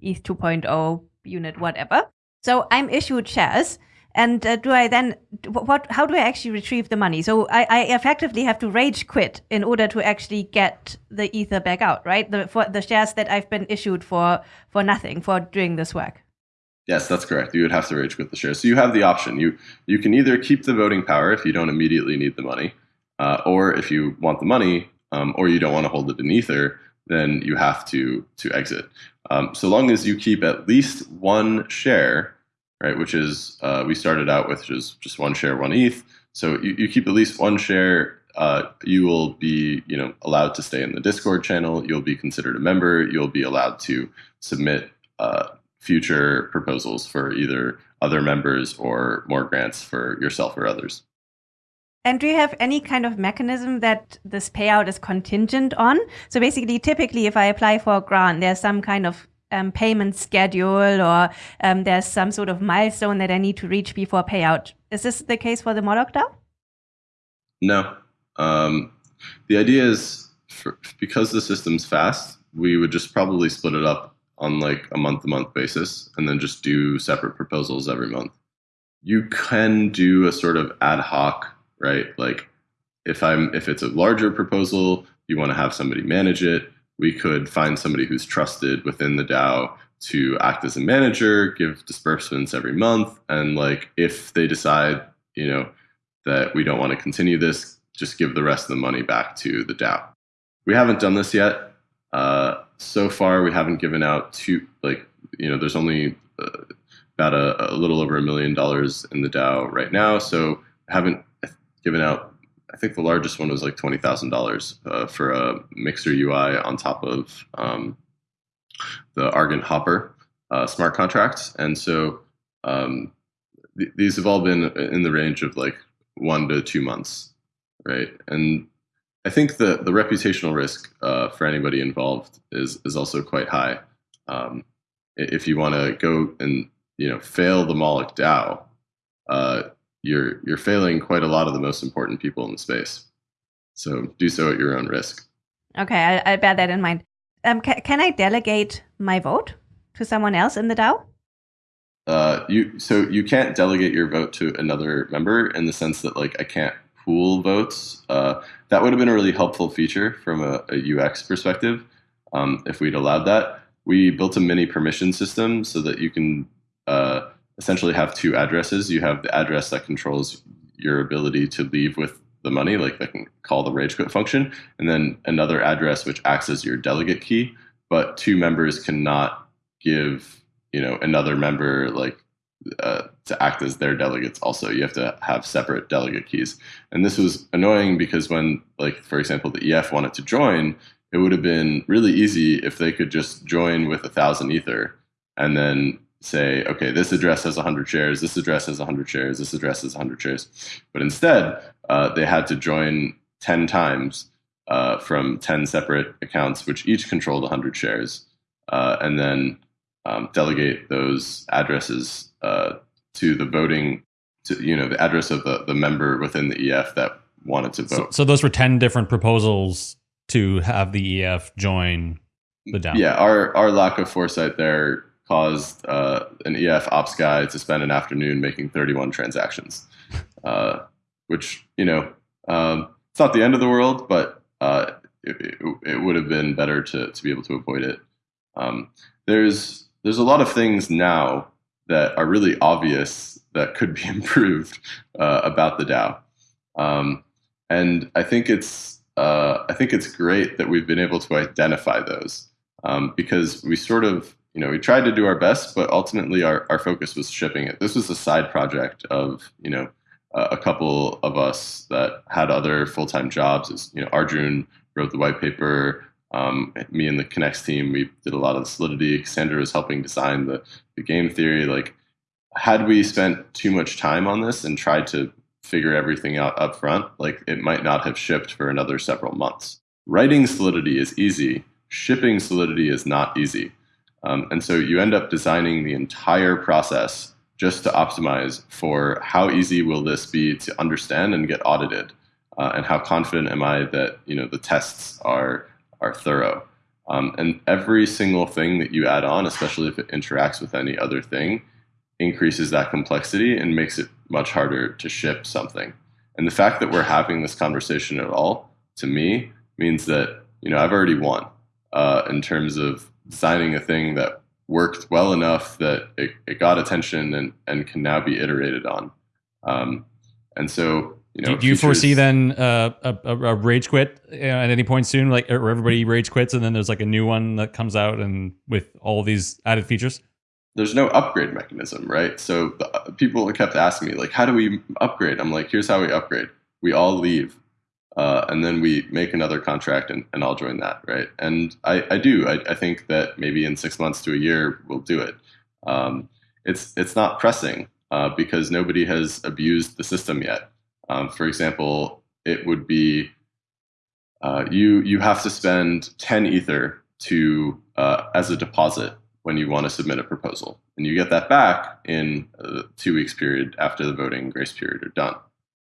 Speaker 2: ETH 2.0 unit, whatever. So I'm issued shares. And uh, do I then what? How do I actually retrieve the money? So I, I, effectively have to rage quit in order to actually get the ether back out, right? The for the shares that I've been issued for for nothing for doing this work.
Speaker 3: Yes, that's correct. You would have to rage quit the shares. So you have the option. You you can either keep the voting power if you don't immediately need the money, uh, or if you want the money, um, or you don't want to hold it in ether, then you have to to exit. Um, so long as you keep at least one share, right? Which is uh, we started out with just just one share, one ETH. So you, you keep at least one share. Uh, you will be you know allowed to stay in the Discord channel. You'll be considered a member. You'll be allowed to submit uh, future proposals for either other members or more grants for yourself or others.
Speaker 2: And do you have any kind of mechanism that this payout is contingent on? So basically, typically, if I apply for a grant, there's some kind of um, payment schedule or um, there's some sort of milestone that I need to reach before payout. Is this the case for the Moloch DAO?
Speaker 3: No. Um, the idea is for, because the system's fast, we would just probably split it up on like a month to month basis and then just do separate proposals every month. You can do a sort of ad hoc right? Like if I'm if it's a larger proposal, you want to have somebody manage it. We could find somebody who's trusted within the DAO to act as a manager, give disbursements every month, and like if they decide, you know, that we don't want to continue this, just give the rest of the money back to the DAO. We haven't done this yet. Uh, so far, we haven't given out two like you know. There's only uh, about a, a, little over a million dollars in the DAO right now. So haven't given out. I think the largest one was like twenty thousand uh, dollars for a Mixer UI on top of um, the Argon Hopper uh, smart contracts, and so um, th- these have all been in the range of like one to two months, right? And I think the the reputational risk uh, for anybody involved is is also quite high. Um, if you want to go and you know fail the Moloch DAO, uh, you're you're failing quite a lot of the most important people in the space. So do so at your own risk.
Speaker 2: Okay, I'll bear that in mind. Um, ca- can I delegate my vote to someone else in the DAO?
Speaker 3: Uh, you so you can't delegate your vote to another member in the sense that like I can't pool votes. Uh, that would have been a really helpful feature from a, a UX perspective um, if we'd allowed that. We built a mini permission system so that you can uh, essentially have two addresses. You have the address that controls your ability to leave with the money, like they can call the rage quit function, and then another address which acts as your delegate key. But two members cannot give you know another member like uh, to act as their delegates also you have to have separate delegate keys and this was annoying because when like for example the EF wanted to join it would have been really easy if they could just join with a thousand ether and then say okay this address has 100 shares this address has 100 shares this address has 100 shares but instead uh, they had to join 10 times uh, from 10 separate accounts which each controlled 100 shares uh, and then um, delegate those addresses uh, to the voting, to you know, the address of the, the member within the EF that wanted to vote.
Speaker 1: So, so those were ten different proposals to have the EF join the DAO.
Speaker 3: Yeah, our our lack of foresight there caused uh, an EF ops guy to spend an afternoon making 31 transactions, uh, which you know um, it's not the end of the world, but uh, it, it, would have been better to to be able to avoid it. Um, there's there's a lot of things now that are really obvious that could be (laughs) improved uh, about the DAO, um, and I think it's uh, I think it's great that we've been able to identify those um, because we sort of you know we tried to do our best, but ultimately our, our focus was shipping it. This was a side project of you know uh, a couple of us that had other full time jobs. As you know, Arjun wrote the white paper. Um, me and the Connext team, we did a lot of the solidity. Cassandra was helping design the, the game theory. Like, had we spent too much time on this and tried to figure everything out up front, like it might not have shipped for another several months. Writing Solidity is easy. Shipping Solidity is not easy. Um, and so you end up designing the entire process just to optimize for how easy will this be to understand and get audited, uh, and how confident am I that you know the tests are are thorough. Um, and every single thing that you add on, especially if it interacts with any other thing, increases that complexity and makes it much harder to ship something. And the fact that we're having this conversation at all, to me, means that you know I've already won uh, in terms of designing a thing that worked well enough that it, it got attention and, and can now be iterated on. Um, and so you know,
Speaker 1: do, do you foresee then uh, a, a, rage quit uh, at any point soon, like or everybody rage quits, and then there's like a new one that comes out and with all these added features?
Speaker 3: There's no upgrade mechanism, right? So the, uh, people kept asking me, like, how do we upgrade? I'm like, here's how we upgrade. We all leave, uh, and then we make another contract, and, and I'll join that, right? And I, I do. I, I think that maybe in six months to a year we'll do it. Um, it's it's not pressing uh, because nobody has abused the system yet. Um, for example, it would be uh, you you have to spend 10 ether to uh, as a deposit when you want to submit a proposal, and you get that back in a two weeks period after the voting grace period are done.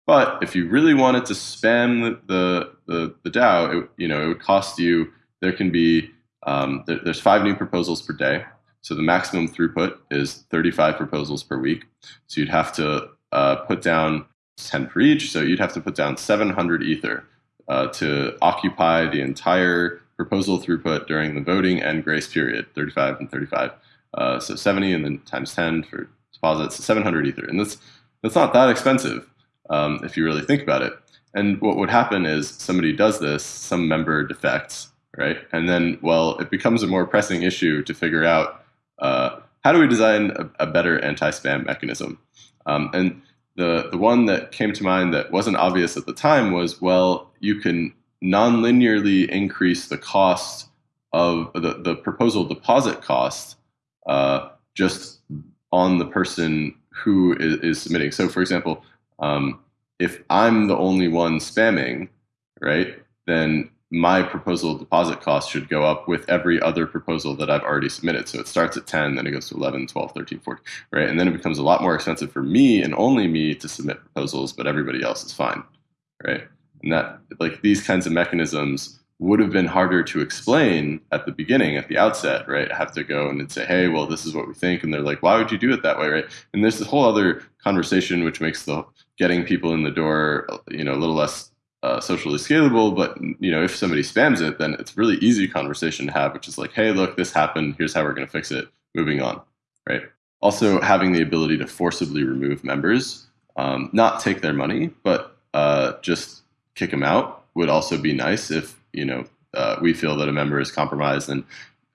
Speaker 3: But if you really wanted to spam the the, the DAO, it, you know it would cost you. There can be um, there, there's five new proposals per day, so the maximum throughput is 35 proposals per week. So you'd have to uh, put down 10 per each. So you'd have to put down 700 Ether uh, to occupy the entire proposal throughput during the voting and grace period, 35 and 35. Uh, so 70 and then times 10 for deposits, 700 Ether. And that's, that's not that expensive um, if you really think about it. And what would happen is somebody does this, some member defects, right? And then, well, it becomes a more pressing issue to figure out uh, how do we design a, a better anti-spam mechanism? Um, and the the one that came to mind that wasn't obvious at the time was well, you can non-linearly increase the cost of the, the proposal deposit cost uh, just on the person who is, is submitting. So, for example, um, if I'm the only one spamming, right, then my proposal deposit cost should go up with every other proposal that I've already submitted. So it starts at 10, then it goes to 11, 12, 13, 14, right? And then it becomes a lot more expensive for me and only me to submit proposals, but everybody else is fine, right? And that, like, these kinds of mechanisms would have been harder to explain at the beginning, at the outset, right? I have to go and say, hey, well, this is what we think. And they're like, why would you do it that way, right? And there's this whole other conversation which makes the getting people in the door, you know, a little less uh, socially scalable. But, you know, if somebody spams it, then it's really easy conversation to have, which is like, hey, look, this happened. Here's how we're going to fix it. Moving on, right? Also, having the ability to forcibly remove members, um, not take their money, but uh, just kick them out would also be nice if you know uh, we feel that a member is compromised and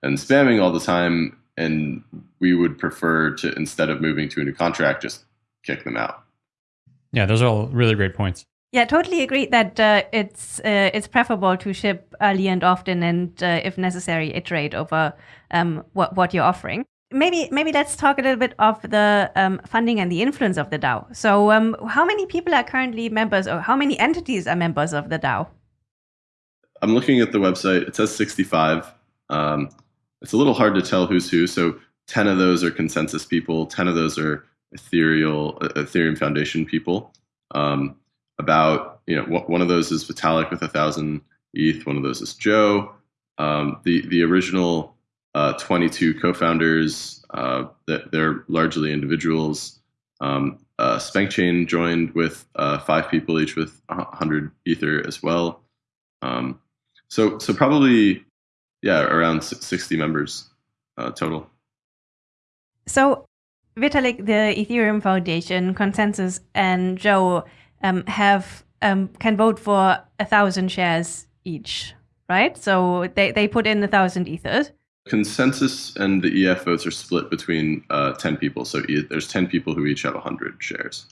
Speaker 3: and spamming all the time, and we would prefer to instead of moving to a new contract, just kick them out.
Speaker 1: Yeah, those are all really great points.
Speaker 2: Yeah, totally agree that uh, it's uh, it's preferable to ship early and often, and uh, if necessary, iterate over um, what what you're offering. Maybe maybe let's talk a little bit of the um, funding and the influence of the DAO. So, um, how many people are currently members, or how many entities are members of the DAO?
Speaker 3: I'm looking at the website. It says 65. Um, it's a little hard to tell who's who. So 10 of those are ConsenSys people. 10 of those are ethereal uh, Ethereum Foundation people. Um, about you know one of those is Vitalik with a thousand ETH. One of those is Joe. Um, the the original uh, 22 co-founders uh, that they're largely individuals. Um, uh, SpankChain joined with uh, five people each with 100 Ether as well. Um, so so probably yeah around 60 members uh, total.
Speaker 2: So Vitalik, the Ethereum Foundation, ConsenSys, and Joe um, have um, can vote for a thousand shares each, right? So they, they put in a thousand ethers.
Speaker 3: ConsenSys and the EF votes are split between uh, 10 people. So there's 10 people who each have 100 shares.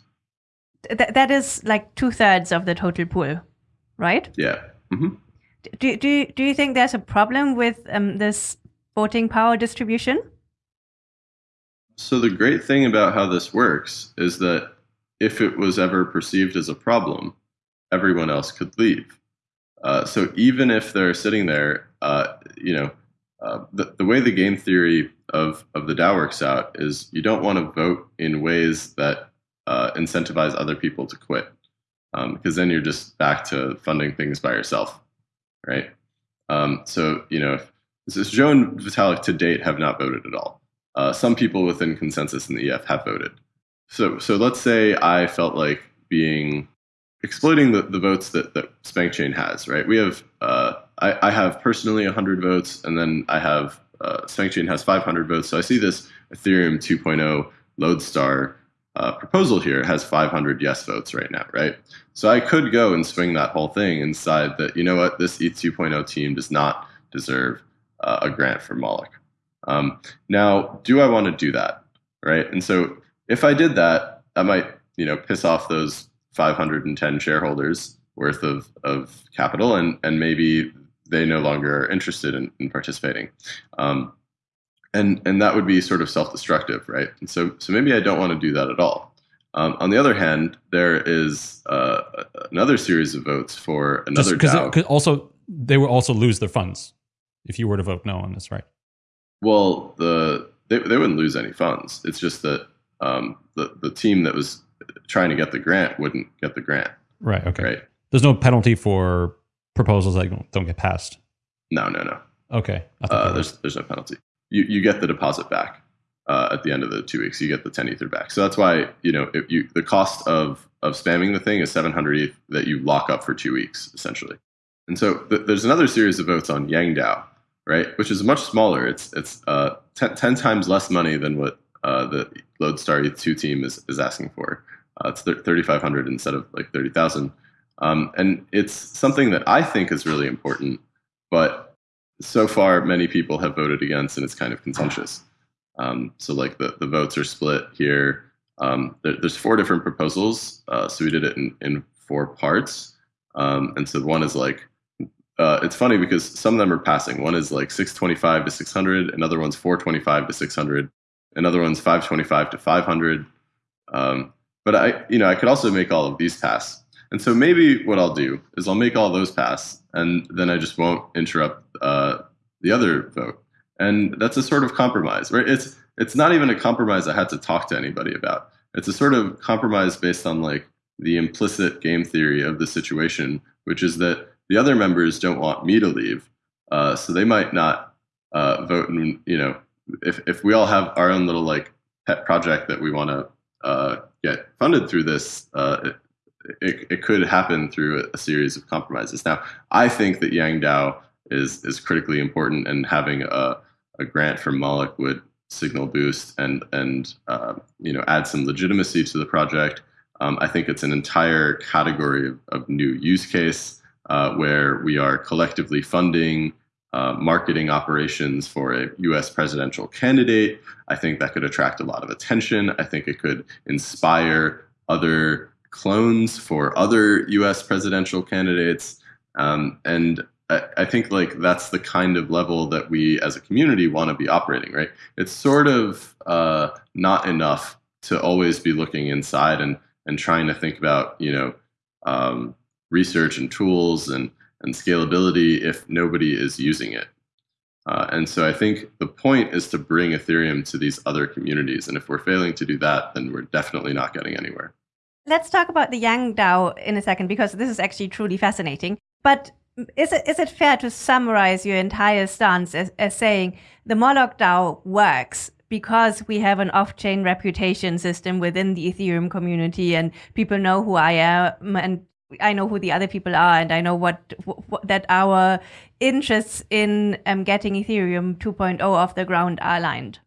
Speaker 2: Th that is like two thirds of the total pool, right?
Speaker 3: Yeah. Mm -hmm.
Speaker 2: Do, do, do you think there's a problem with um, this voting power distribution?
Speaker 3: So the great thing about how this works is that if it was ever perceived as a problem, everyone else could leave. Uh, so even if they're sitting there, uh, you know, uh, the, the way the game theory of, of the DAO works out is you don't want to vote in ways that uh, incentivize other people to quit, because um, then you're just back to funding things by yourself, right? Um, so you know, if, Joe and Vitalik to date have not voted at all. Uh, some people within ConsenSys in the EF have voted. So so let's say I felt like being exploiting the, the votes that, that SpankChain has, right? We have uh, I, I have personally 100 votes, and then I have uh, SpankChain has 500 votes. So I see this Ethereum 2.0 Lodestar uh, proposal here has 500 yes votes right now, right? So I could go and swing that whole thing inside that, you know what, this ETH 2.0 team does not deserve uh, a grant for Moloch. Um, now, do I want to do that, right? And so if I did that, I might, you know, piss off those 510 shareholders worth of, of capital, and and maybe they no longer are interested in, in participating. Um, and and that would be sort of self-destructive, right? And so so maybe I don't want to do that at all. Um, on the other hand, there is uh, another series of votes for another
Speaker 1: Just DAO. also, they will also lose their funds if you were to vote no on this, right?
Speaker 3: Well, the they, they wouldn't lose any funds. It's just that um, the the team that was trying to get the grant wouldn't get the grant.
Speaker 1: Right. Okay. Right. There's no penalty for proposals that don't, get passed.
Speaker 3: No, no, no.
Speaker 1: Okay.
Speaker 3: Uh, there's there's no penalty. You you get the deposit back uh, at the end of the two weeks. You get the 10 ether back. So that's why you know if you the cost of of spamming the thing is 700 ETH that you lock up for two weeks essentially. And so th there's another series of votes on Yang DAO, right, which is much smaller. It's it's uh, 10, 10 times less money than what uh, the Lodestar ETH2 team is, is asking for. Uh, it's 3,500 instead of like 30,000. Um, and it's something that I think is really important, but so far many people have voted against and it's kind of contentious. Um, so like the, the votes are split here. Um, there, there's four different proposals, uh, so we did it in, in four parts. Um, and so one is like, uh, it's funny because some of them are passing. One is like 625 to 600, another one's 425 to 600, another one's 525 to 500. Um, but I, you know, I could also make all of these pass. And so maybe what I'll do is I'll make all those pass, and then I just won't interrupt uh, the other vote. And that's a sort of compromise, right? It's it's not even a compromise I had to talk to anybody about. It's a sort of compromise based on like the implicit game theory of the situation, which is that the other members don't want me to leave, uh, so they might not uh, vote. And you know, if if we all have our own little like pet project that we want to uh, get funded through this, uh, it, it, it, could happen through a, series of compromises. Now, I think that Yang DAO is is critically important, and having a, a grant from Moloch would signal boost and and uh, you know add some legitimacy to the project. Um, I think it's an entire category of, of new use case uh, where we are collectively funding uh, marketing operations for a US presidential candidate. I think that could attract a lot of attention. I think it could inspire other clones for other US presidential candidates. Um, and I, I think like that's the kind of level that we as a community want to be operating, right? It's sort of uh, not enough to always be looking inside and, and trying to think about, you know, um, research and tools and and scalability if nobody is using it. Uh, and so I think the point is to bring Ethereum to these other communities. And if we're failing to do that, then we're definitely not getting anywhere.
Speaker 2: Let's talk about the Yang DAO in a second, because this is actually truly fascinating. But is it, is it fair to summarize your entire stance as, as saying the Moloch DAO works because we have an off-chain reputation system within the Ethereum community and people know who I am and I know who the other people are, and I know what, what that our interests in um, getting Ethereum 2.0 off the ground are aligned.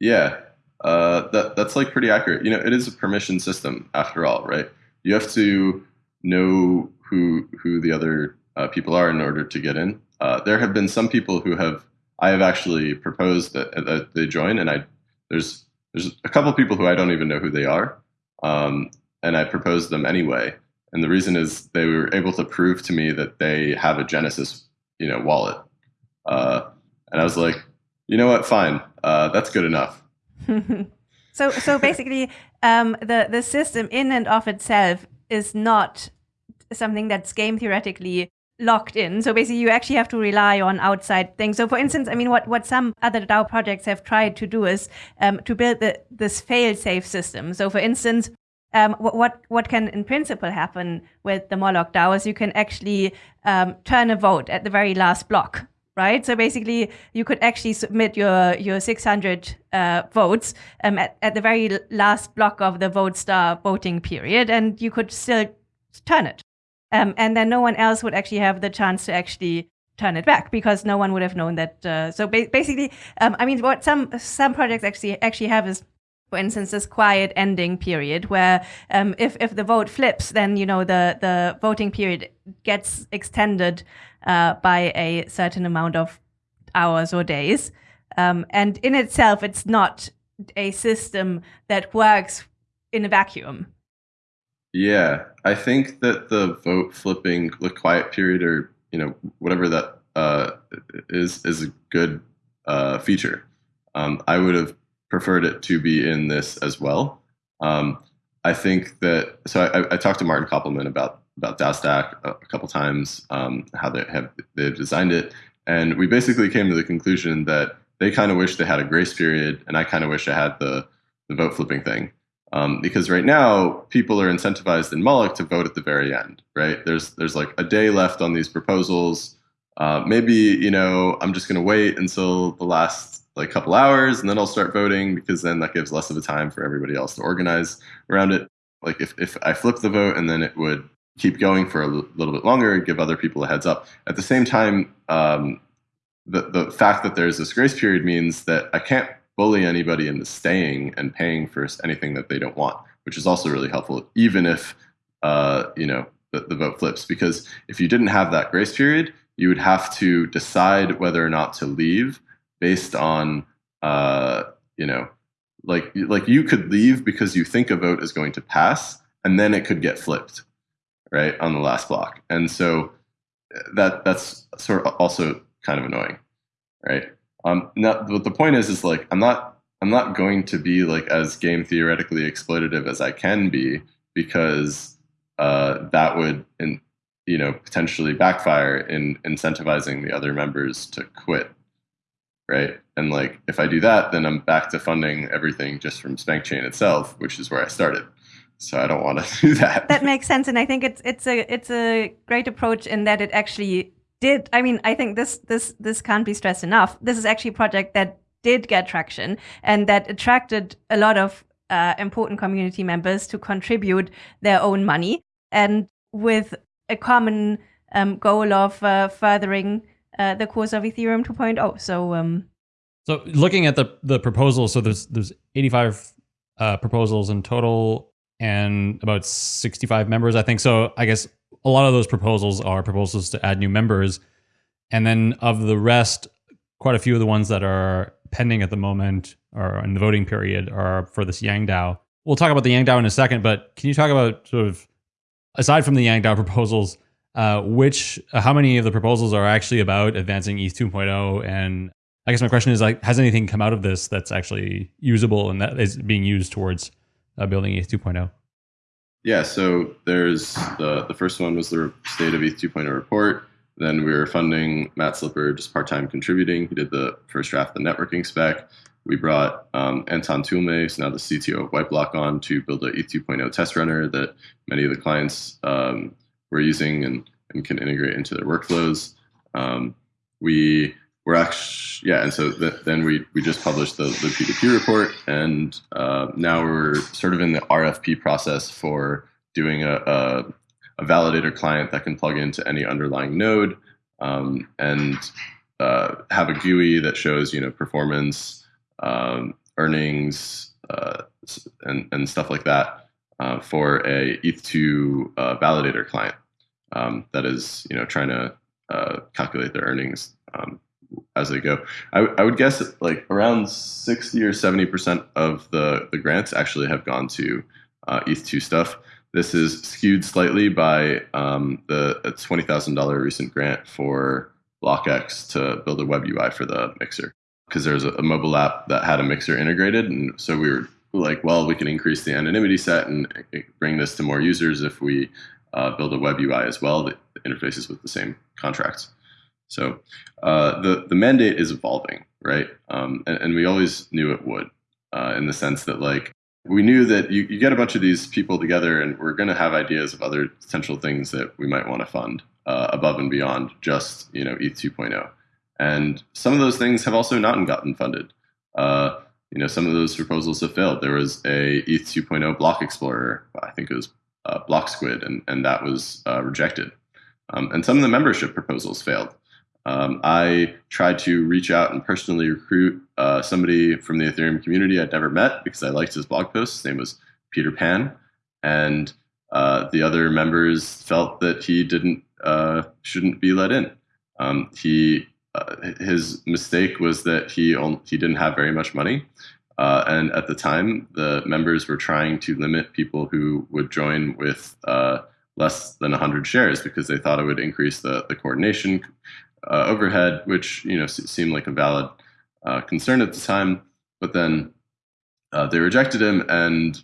Speaker 3: Yeah, uh, that that's like pretty accurate. You know, it is a permission system after all, right? You have to know who who the other uh, people are in order to get in. Uh, there have been some people who have I have actually proposed that, that they join, and I there's there's a couple of people who I don't even know who they are, um, and I proposed them anyway. And the reason is they were able to prove to me that they have a Genesis, you know, wallet. Uh, and I was like, you know what? Fine, uh, that's good enough. (laughs)
Speaker 2: so, so basically, um, the the system in and of itself is not something that's game theoretically locked in. So basically, you actually have to rely on outside things. So, for instance, I mean, what, what some other DAO projects have tried to do is um, to build the, this fail-safe system. So, for instance, um, what what can in principle happen with the Moloch DAO is you can actually um, turn a vote at the very last block, right? So basically, you could actually submit your your 600 uh, votes um, at, at the very last block of the vote star voting period, and you could still turn it, um, and then no one else would actually have the chance to actually turn it back because no one would have known that. Uh, so ba basically, um, I mean, what some some projects actually actually have is for instance, this quiet ending period where um, if, if the vote flips, then, you know, the, the voting period gets extended uh, by a certain amount of hours or days. Um, and in itself, it's not a system that works in a vacuum.
Speaker 3: Yeah, I think that the vote flipping, the quiet period, or you know whatever that uh, is, is a good uh, feature. Um, I would have preferred it to be in this as well. Um, I think that so I, I, talked to Martin Köppelmann about about DAOstack a, a couple times, um, how they have they've designed it, and we basically came to the conclusion that they kind of wish they had a grace period, and I kind of wish I had the the vote flipping thing. Um, because right now people are incentivized in Moloch to vote at the very end, right? There's there's like a day left on these proposals. Uh, maybe you know I'm just going to wait until the last like couple hours and then I'll start voting because then that gives less of a time for everybody else to organize around it. Like if, if I flip the vote and then it would keep going for a l- little bit longer, and give other people a heads up. At the same time, um, the, the fact that there's this grace period means that I can't bully anybody into staying and paying for anything that they don't want, which is also really helpful, even if uh, you know the, the vote flips. Because if you didn't have that grace period, you would have to decide whether or not to leave based on uh, you know, like like you could leave because you think a vote is going to pass, and then it could get flipped, right, on the last block. And so that that's sort of also kind of annoying, right? Um, now, what the point is is like I'm not I'm not going to be like as game theoretically exploitative as I can be because uh, that would in, you know potentially backfire in incentivizing the other members to quit, right? And like if I do that, then I'm back to funding everything just from SpankChain itself, which is where I started. So I don't want to (laughs) do that.
Speaker 2: That makes sense, and I think it's it's a it's a great approach in that it actually did. I mean, I think this this this can't be stressed enough. This is actually a project that did get traction and that attracted a lot of uh, important community members to contribute their own money, and with a common um, goal of uh, furthering uh, the course of Ethereum 2.0. So. Um,
Speaker 1: so looking at the the proposals, so there's there's 85 uh, proposals in total and about 65 members, I think. So I guess a lot of those proposals are proposals to add new members. And then of the rest, quite a few of the ones that are pending at the moment or in the voting period are for this Yang DAO. We'll talk about the Yang DAO in a second, but can you talk about sort of aside from the Yang DAO proposals, uh, which uh, how many of the proposals are actually about advancing ETH 2.0? And I guess my question is like, has anything come out of this that's actually usable and that is being used towards uh, building ETH 2.0?
Speaker 3: Yeah, so there's the the first one was the state of ETH 2.0 report. Then we were funding Matt Slipper just part time contributing. He did the first draft of the networking spec. We brought um, Antoine Toulme, who's now the CTO of Whiteblock, on to build a ETH 2.0 test runner that many of the clients um, were using and, and can integrate into their workflows. Um, we we're actually yeah and so th- then we we just published the, the p2p report and uh, now we're sort of in the rfp process for doing a, a, a validator client that can plug into any underlying node um, and uh, have a gui that shows you know performance um, earnings uh, and, and stuff like that uh, for a eth2 uh, validator client um, that is you know trying to uh, calculate their earnings um, as they go. I, I would guess like around 60 or 70 percent of the the grants actually have gone to uh, ETH2 stuff. This is skewed slightly by um, the twenty thousand dollar recent grant for BlockX to build a web UI for the mixer because there's a, mobile app that had a mixer integrated, and so we were like, well, we can increase the anonymity set and bring this to more users if we uh, build a web UI as well that interfaces with the same contracts. So uh, the the mandate is evolving, right? Um, and, and, we always knew it would, uh, in the sense that like we knew that you, you get a bunch of these people together, and we're going to have ideas of other potential things that we might want to fund uh, above and beyond just you know ETH 2.0. And some of those things have also not gotten funded. Uh, you know, some of those proposals have failed. There was a ETH 2.0 block explorer, I think it was uh, Block Squid, and, and that was uh, rejected. Um, and some of the membership proposals failed. Um, I tried to reach out and personally recruit uh, somebody from the Ethereum community I'd never met because I liked his blog post. His name was Peter Pan, and uh, the other members felt that he didn't uh, shouldn't be let in. Um, he uh, his mistake was that he only, he didn't have very much money, uh, and at the time the members were trying to limit people who would join with uh, less than 100 shares because they thought it would increase the, the coordination uh, overhead, which you know seemed like a valid uh, concern at the time. But then uh, they rejected him, and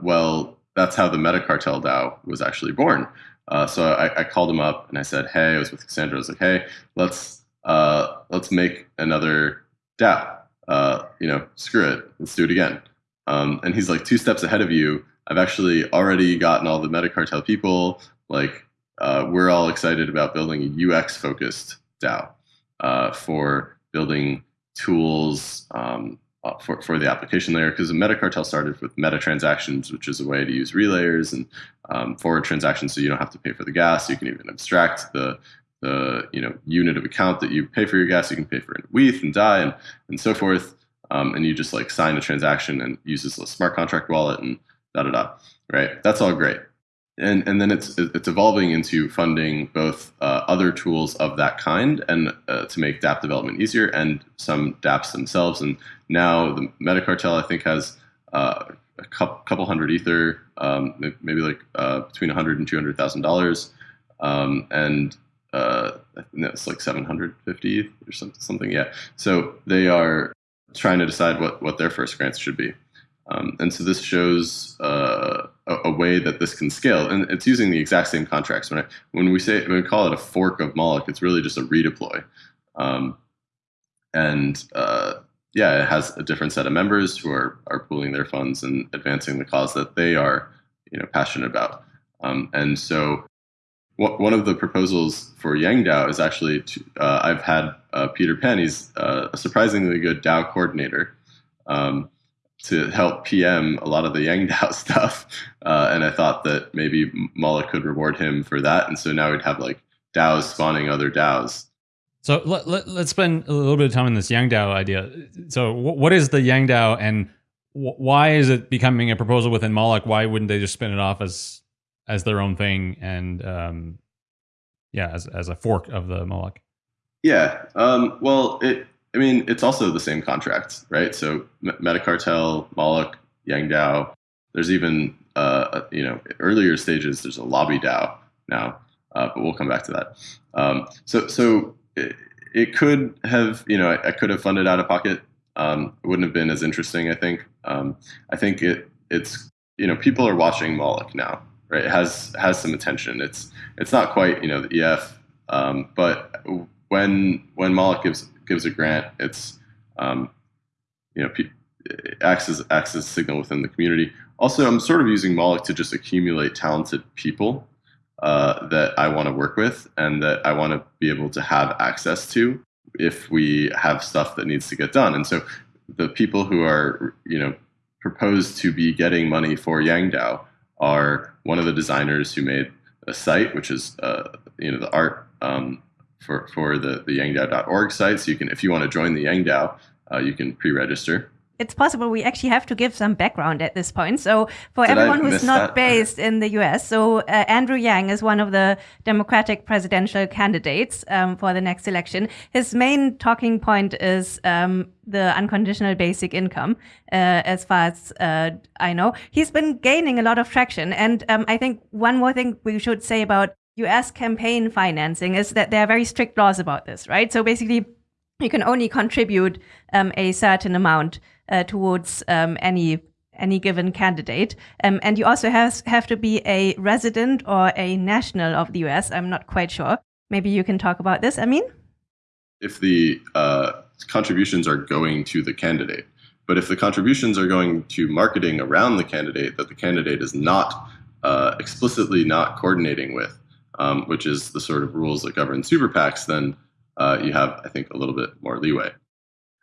Speaker 3: well, that's how the MetaCartel DAO was actually born. Uh, so I, I, called him up and I said, "Hey, I was with Cassandra. I was like, hey, let's uh, let's make another DAO. Uh, you know, screw it, let's do it again." Um, and he's like two steps ahead of you. I've actually already gotten all the MetaCartel people. Like uh, we're all excited about building a UX focused DAO uh, for building tools um, uh, for, for the application layer because the MetaCartel started with meta transactions, which is a way to use relayers and um, forward transactions so you don't have to pay for the gas. You can even abstract the the you know unit of account that you pay for your gas. You can pay for it in WETH and DAI and, and so forth. Um, and you just like sign a transaction and use this smart contract wallet and da da da. Right? That's all great. And and then it's it's evolving into funding both uh, other tools of that kind and uh, to make DApp development easier and some DApps themselves. And now the MetaCartel I think has uh, a couple hundred ether, um, maybe like uh, between 100 and 200 thousand um, dollars, and uh, it's like 750 or something, something. Yeah. So they are trying to decide what what their first grants should be. Um, and so this shows uh, a, a, way that this can scale, and it's using the exact same contracts. When I, when we say when we call it a fork of Moloch, it's really just a redeploy, um, and uh, yeah, it has a different set of members who are are pooling their funds and advancing the cause that they are you know passionate about. Um, and so one of the proposals for Yang DAO is actually to, uh, I've had uh, Peter Pan. He's uh, a surprisingly good DAO coordinator. Um, to help PM a lot of the Yang (laughs) DAO stuff. Uh, and I thought that maybe Moloch could reward him for that. And so now we'd have like DAOs spawning other DAOs.
Speaker 1: So let, let, us spend a little bit of time on this Yang DAO idea. So what is the Yang DAO and why is it becoming a proposal within Moloch? Why wouldn't they just spin it off as as their own thing and um, yeah, as, as a fork of the Moloch?
Speaker 3: Yeah. Um, well, it I mean, it's also the same contracts, right? So MetaCartel, Moloch, Yang DAO. There's even uh, you know earlier stages. There's a lobby DAO now, uh, but we'll come back to that. Um, so so it, it, could have you know I, I, could have funded out of pocket. Um, it wouldn't have been as interesting. I think. Um, I think it it's you know people are watching Moloch now, right? It has has some attention. It's it's not quite you know the EF, um, but when when Moloch gives gives a grant, it's um, you know acts as acts as signal within the community. Also, I'm sort of using Moloch to just accumulate talented people uh, that I want to work with and that I want to be able to have access to if we have stuff that needs to get done. And so the people who are you know proposed to be getting money for Yangdao are one of the designers who made a site, which is uh, you know the art um, for, for the, the yangdao.org site. So you can, if you want to join the Yangdao, uh, you can pre-register.
Speaker 2: It's possible we actually have to give some background at this point. So for Did everyone who's not that? based in the US, so uh, Andrew Yang is one of the Democratic presidential candidates um, for the next election. His main talking point is um, the unconditional basic income, uh, as far as uh, I know. He's been gaining a lot of traction. And um, I think one more thing we should say about US campaign financing is that there are very strict laws about this, right? So basically, you can only contribute um, a certain amount uh, towards um, any any given candidate, um, and you also have have to be a resident or a national of the US. I'm not quite sure. Maybe you can talk about this. I mean,
Speaker 3: if the uh, contributions are going to the candidate, but if the contributions are going to marketing around the candidate that the candidate is not uh, explicitly not coordinating with, um, which is the sort of rules that govern super PACs, then uh, you have, I think, a little bit more leeway.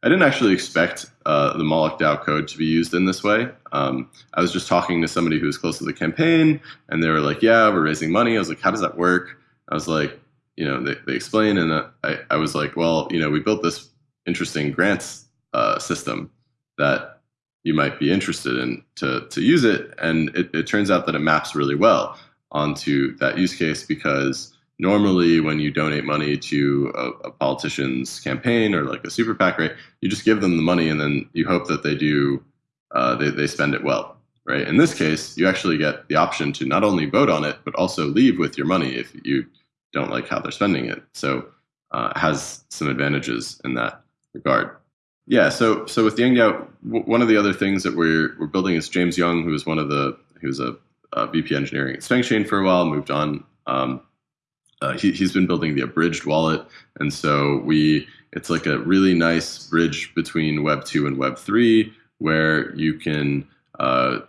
Speaker 3: I didn't actually expect uh, the Moloch DAO code to be used in this way. Um, I was just talking to somebody who was close to the campaign, and they were like, "Yeah, we're raising money." I was like, "How does that work?" I was like, "You know," they, they explain, and uh, I, I was like, "Well, you know, we built this interesting grants uh, system that you might be interested in to to use it," and it, it turns out that it maps really well onto that use case because normally when you donate money to a, a, politician's campaign or like a super PAC, right, you just give them the money and then you hope that they do, uh, they, they spend it well, right? In this case, you actually get the option to not only vote on it, but also leave with your money if you don't like how they're spending it. So uh, it has some advantages in that regard. Yeah, so so with Yang DAO, one of the other things that we're we're building is James Young, who is one of the who's a uh, VP engineering at SpankChain for a while, moved on. Um, uh, he, has been building the abridged wallet, and so we it's like a really nice bridge between Web two and Web three, where you can uh,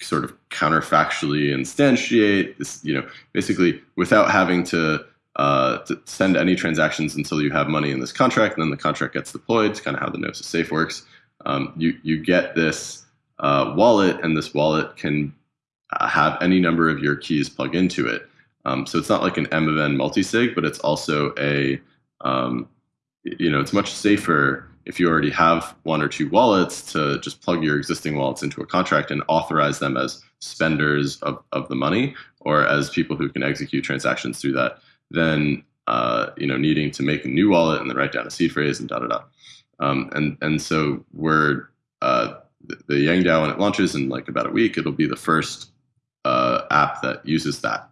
Speaker 3: sort of counterfactually instantiate this, you know, basically without having to, uh, to send any transactions until you have money in this contract, and then the contract gets deployed. It's kind of how the Gnosis Safe works. Um, you you get this uh, wallet, and this wallet can have any number of your keys plug into it. Um, so it's not like an M of N multisig, but it's also a, um, you know, it's much safer if you already have one or two wallets to just plug your existing wallets into a contract and authorize them as spenders of, of the money or as people who can execute transactions through that than uh, you know needing to make a new wallet and then write down a seed phrase and da da da. Um, and and so we're uh, the, the Yang DAO when it launches in like about a week, it'll be the first uh, app that uses that.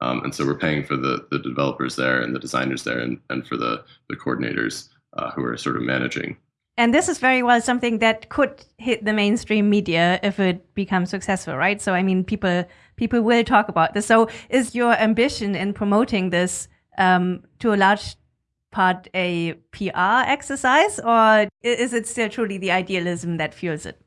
Speaker 3: Um, and so we're paying for the the developers there and the designers there and, and for the the coordinators uh, who are sort of managing
Speaker 2: and this is very well something that could hit the mainstream media if it becomes successful, right? So I mean, people people will talk about this. So is your ambition in promoting this um, to a large part a PR exercise, or is it still truly the idealism that fuels it?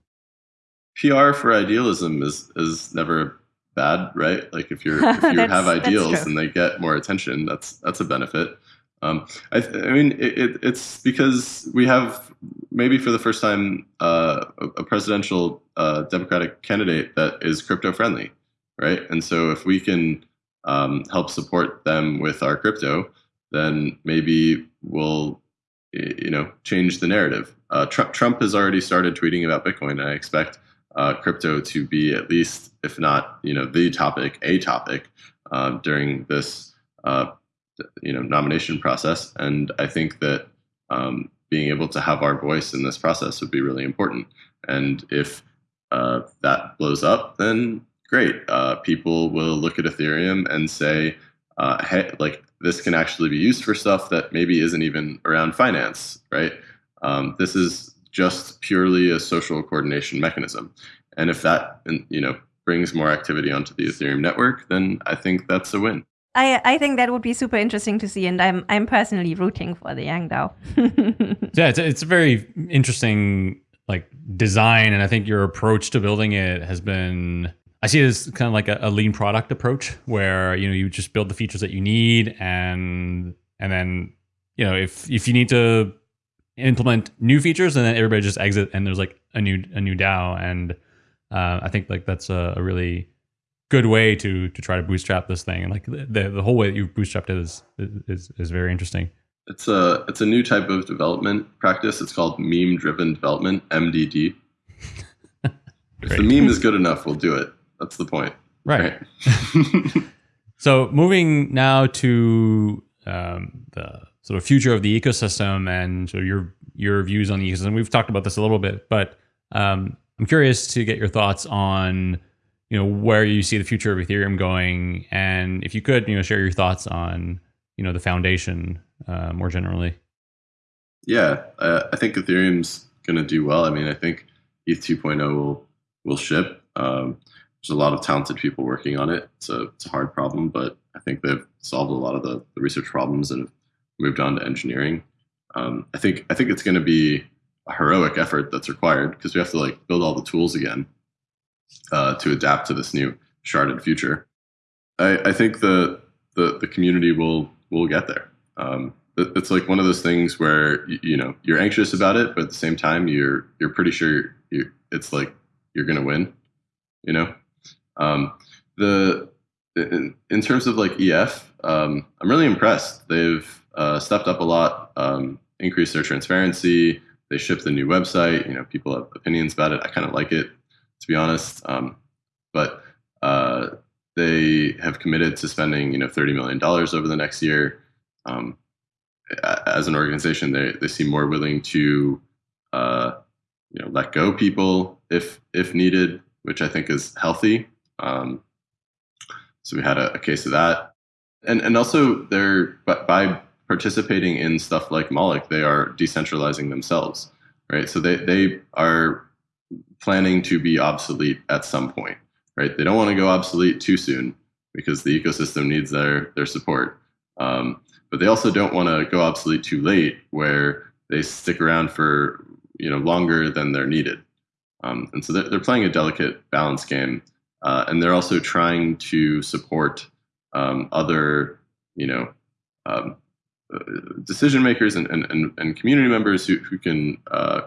Speaker 3: PR for idealism is is never bad, right? Like if you're (laughs) if you have ideals and they get more attention, that's that's a benefit. Um, I, I, mean, it, it, it's because we have maybe for the first time uh, a, presidential uh, Democratic candidate that is crypto friendly, right? And so if we can um, help support them with our crypto, then maybe we'll you know change the narrative. Uh, Trump, Trump has already started tweeting about Bitcoin, I expect uh, crypto to be at least, if not you know, the topic, a topic uh, during this uh, you know nomination process. And I think that um, being able to have our voice in this process would be really important. And if uh, that blows up, then great. Uh, people will look at Ethereum and say, uh, hey, like this can actually be used for stuff that maybe isn't even around finance, right? Um, this is just purely a social coordination mechanism. And if that, you know, brings more activity onto the Ethereum network, then I think that's a win.
Speaker 2: I I think that would be super interesting to see, and I'm I'm personally rooting for the Yang DAO. (laughs)
Speaker 1: yeah, it's it's a very interesting like design, and I think your approach to building it has been. I see it as kind of like a, a lean product approach, where you know you just build the features that you need, and and then you know if if you need to implement new features, and then everybody just exit, and there's like a new a new DAO, and uh, I think like that's a, a really good way to to try to bootstrap this thing. And like the the whole way that you've bootstrapped it is is is very interesting.
Speaker 3: It's a it's a new type of development practice. It's called meme driven development mdd (laughs) if the meme is good enough we'll do it. That's the point.
Speaker 1: Right, right? (laughs) so moving now to um, the sort of future of the ecosystem and so your your views on the ecosystem we've talked about this a little bit but um, i'm curious to get your thoughts on you know where you see the future of Ethereum going, and if you could, you know, share your thoughts on you know the foundation uh, more generally.
Speaker 3: Yeah, uh, I think Ethereum's going to do well. I mean, I think ETH 2.0 will will ship. Um, there's a lot of talented people working on it. It's a it's a hard problem, but I think they've solved a lot of the, the research problems and have moved on to engineering. Um, I think I think it's going to be a heroic effort that's required because we have to like build all the tools again uh, to adapt to this new sharded future. I, I think the, the, the community will will get there. Um, it's like one of those things where you, know you're anxious about it, but at the same time you're you're pretty sure you it's like you're gonna win. You know, um, the in, in, terms of like EF, um, I'm really impressed. They've uh, stepped up a lot, um, increased their transparency. They shipped the new website. You know, people have opinions about it. I kind of like it to be honest. Um, but uh, they have committed to spending, you know, thirty million dollars over the next year. Um, as an organization, they they seem more willing to, uh, you know, let go people if if needed, which I think is healthy. Um, so we had a, a, case of that, and and also they're by participating in stuff like Moloch, they are decentralizing themselves, right? So they they are planning to be obsolete at some point, right? They don't want to go obsolete too soon because the ecosystem needs their their support. Um, but they also don't want to go obsolete too late, where they stick around for you know longer than they're needed. Um, and so they're, they're, playing a delicate balance game, uh, and they're also trying to support um, other you know um, decision makers and, and, and, community members who, who can uh,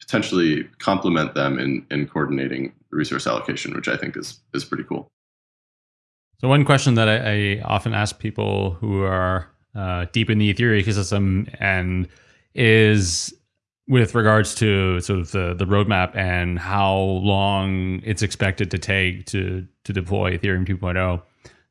Speaker 3: potentially complement them in, in coordinating resource allocation, which I think is, is pretty cool.
Speaker 1: So one question that I, I often ask people who are uh, deep in the Ethereum ecosystem and is with regards to sort of the, the roadmap and how long it's expected to take to to deploy Ethereum 2.0.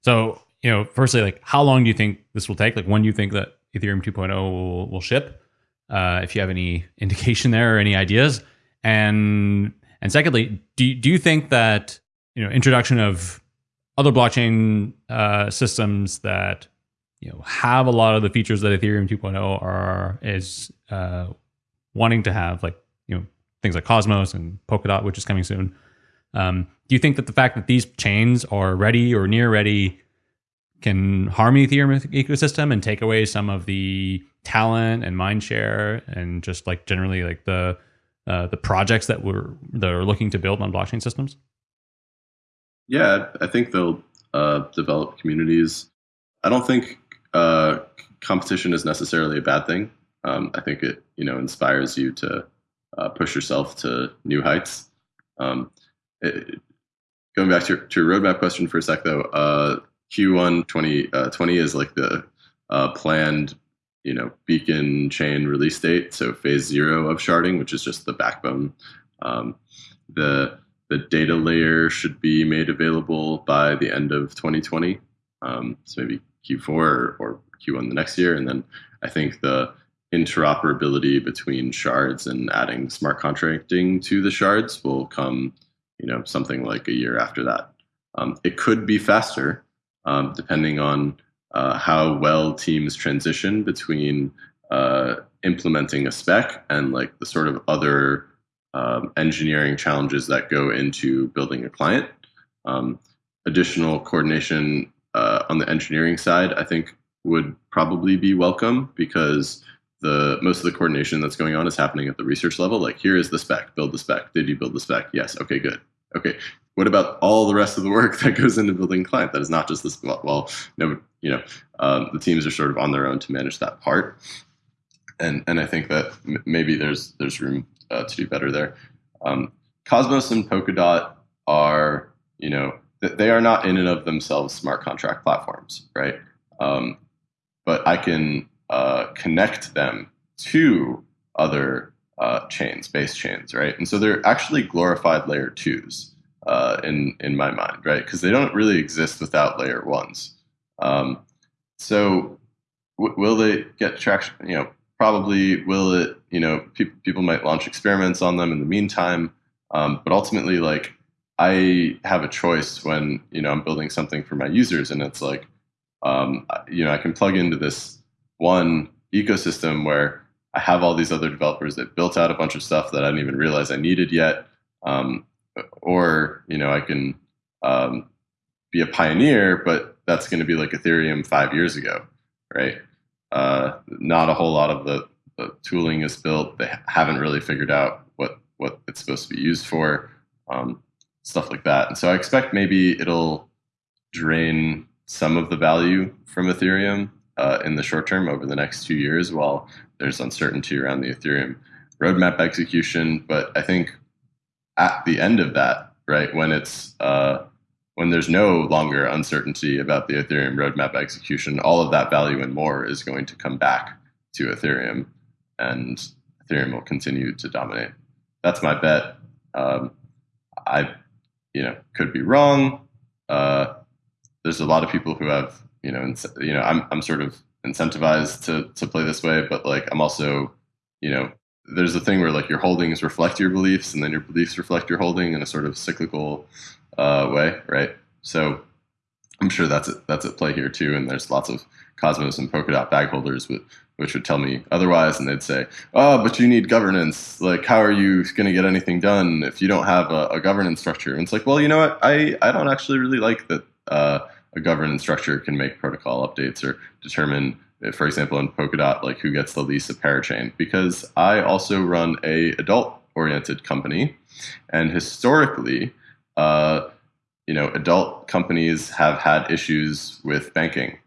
Speaker 1: So, you know, firstly, like how long do you think this will take? Like when do you think that Ethereum 2.0 will, will ship? Uh, if you have any (laughs) indication there or any ideas. And and secondly, do, do you think that you know introduction of other blockchain uh, systems that you know have a lot of the features that Ethereum 2.0 are is uh, wanting to have, like you know things like Cosmos and Polkadot, which is coming soon. Um, do you think that the fact that these chains are ready or near ready can harm the Ethereum ecosystem and take away some of the talent and mind share and just like generally like the uh, the projects that were that are looking to build on blockchain systems?
Speaker 3: Yeah, I think they'll uh, develop communities. I don't think uh, competition is necessarily a bad thing. Um, I think it you know inspires you to uh, push yourself to new heights. Um, it, going back to your, to your roadmap question for a sec, though, uh, Q1 2020 uh, is like the uh, planned you know beacon chain release date. So phase zero of sharding which is just the backbone. Um, the the data layer should be made available by the end of 2020 um, so maybe q4 or, or, q1 the next year. And then i think the interoperability between shards and adding smart contracting to the shards will come you know something like a year after that. Um, it could be faster um, depending on uh, how well teams transition between uh, implementing a spec and like the sort of other um, engineering challenges that go into building a client. Um, additional coordination uh, on the engineering side, I think, would probably be welcome because the most of the coordination that's going on is happening at the research level. Like, here is the spec, build the spec. Did you build the spec? Yes. Okay, good. Okay, what about all the rest of the work (laughs) that goes into building client? That is not just this well no you know um, the teams are sort of on their own to manage that part. And and i think that maybe there's there's room uh, to do better there. Um, cosmos and polkadot are you know they are not in and of themselves smart contract platforms right? Um, but i can uh, connect them to other uh, chains base chains right? And so they're actually glorified layer twos uh, in in my mind, right? Because they don't really exist without layer ones. Um, so will they get traction? You know, probably will it. You know, pe- people might launch experiments on them in the meantime, um, but ultimately, like I have a choice when you know I'm building something for my users, and it's like, um, you know, I can plug into this one ecosystem where I have all these other developers that built out a bunch of stuff that I didn't even realize I needed yet. Um, or you know I can um, be a pioneer, but that's going to be like Ethereum five years ago, right? Uh, not a whole lot of the, the, tooling is built. They haven't really figured out what what it's supposed to be used for, um, stuff like that. And so I expect maybe it'll drain some of the value from Ethereum uh, in the short term over the next two years, while there's uncertainty around the Ethereum roadmap execution. But I think at the end of that, right, when it's uh, when there's no longer uncertainty about the Ethereum roadmap execution, all of that value and more is going to come back to Ethereum, and Ethereum will continue to dominate. That's my bet. Um, I, you know, could be wrong. Uh, there's a lot of people who have, you know, ins- you know, I'm I'm sort of incentivized to to play this way, but like I'm also, you know, there's a thing where like your holdings reflect your beliefs and then your beliefs reflect your holding in a sort of cyclical uh, way, right? So I'm sure that's it, that's at play here too. And there's lots of Cosmos and Polkadot bag holders with, which would tell me otherwise, and they'd say, "Oh, but you need governance. Like, how are you going to get anything done if you don't have a, a, governance structure?" And it's like, well, you know what? I I don't actually really like that uh, a governance structure can make protocol updates or determine for example, in Polkadot, like who gets the lease of parachain, because I also run a adult oriented company, and historically, uh, you know, adult companies have had issues with banking.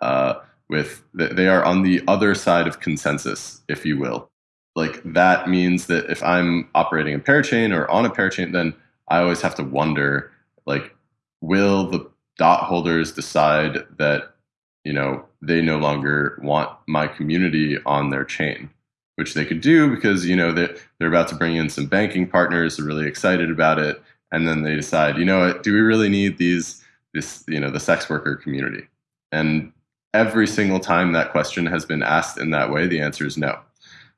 Speaker 3: Uh, with they are on the other side of consensus, if you will. Like that means that if I'm operating a parachain or on a parachain, then I always have to wonder, like, will the dot holders decide that you know they no longer want my community on their chain which they could do because you know they're, they're about to bring in some banking partners. They're really excited about it, and then they decide, you know what, do we really need these this you know the sex worker community? And every single time that question has been asked in that way, the answer is no.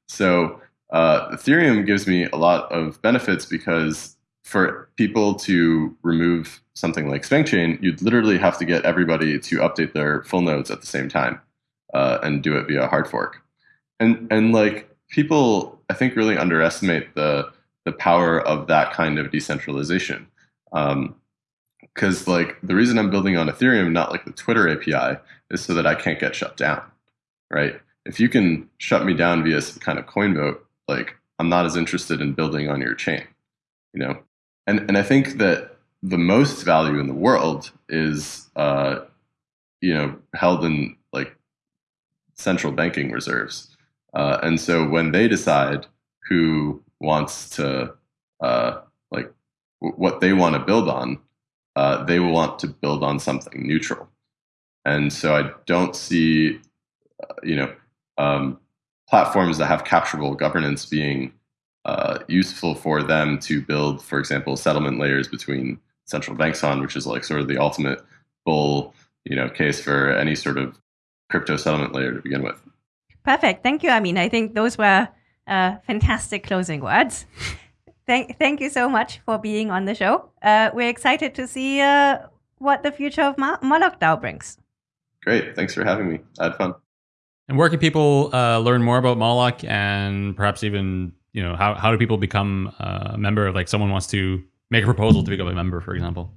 Speaker 3: So uh, Ethereum gives me a lot of benefits because for people to remove something like SpankChain, you'd literally have to get everybody to update their full nodes at the same time uh, and do it via hard fork. And and like people, I think really underestimate the the power of that kind of decentralization. Because um, like the reason I'm building on Ethereum, not like the Twitter API, is so that I can't get shut down, right? If you can shut me down via some kind of coin vote, like I'm not as interested in building on your chain, you know. And and I think that the most value in the world is, uh, you know, held in like central banking reserves. Uh, and so when they decide who wants to, uh, like, what they want to build on, uh, they will want to build on something neutral. And so I don't see, uh, you know, um, platforms that have capturable governance being uh, useful for them to build, for example, settlement layers between central banks on, which is like sort of the ultimate bull, you know, case for any sort of crypto settlement layer to begin with.
Speaker 2: Perfect. Thank you, Ameen. I think those were uh, fantastic closing words. (laughs) thank, thank you so much for being on the show. Uh, we're excited to see uh, what the future of Mo- Moloch DAO brings.
Speaker 3: Great. Thanks for having me. I had fun.
Speaker 1: And where can people uh, learn more about Moloch and perhaps even, you know, how, how do people become a member? Of, like someone wants to make a proposal to become a member, for example.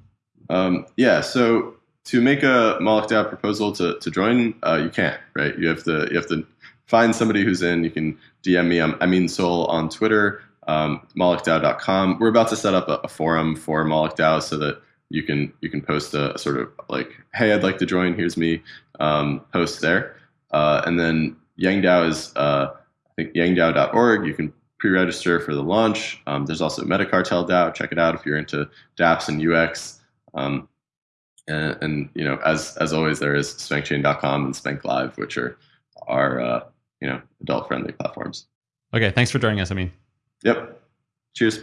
Speaker 3: Um, yeah. So to make a Moloch DAO proposal to, to join, uh, you can't, right? You have to you have to find somebody who's in. You can DM me. I'm Ameen Sol on Twitter, um, MolochDAO.com. We're about to set up a, a, forum for Moloch DAO so that you can you can post a, a, sort of like, hey, I'd like to join. Here's me. Um, post there, uh, and then YangDAO is uh, I think YangDAO.org. You can pre-register for the launch. Um, there's also MetaCartel DAO. Check it out if you're into DApps and UX. Um, and, and, you know, as as always, there is SpankChain.com and Spank Live, which are are uh, you know adult friendly platforms.
Speaker 1: Okay, thanks for joining us. Ameen,
Speaker 3: yep. Cheers.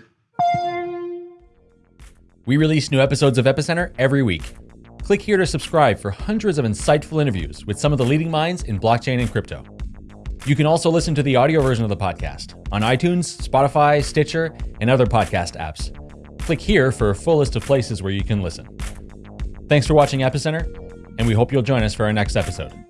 Speaker 4: We release new episodes of Epicenter every week. Click here to subscribe for hundreds of insightful interviews with some of the leading minds in blockchain and crypto. You can also listen to the audio version of the podcast on iTunes, Spotify, Stitcher, and other podcast apps. Click here for a full list of places where you can listen. Thanks for watching Epicenter, and we hope you'll join us for our next episode.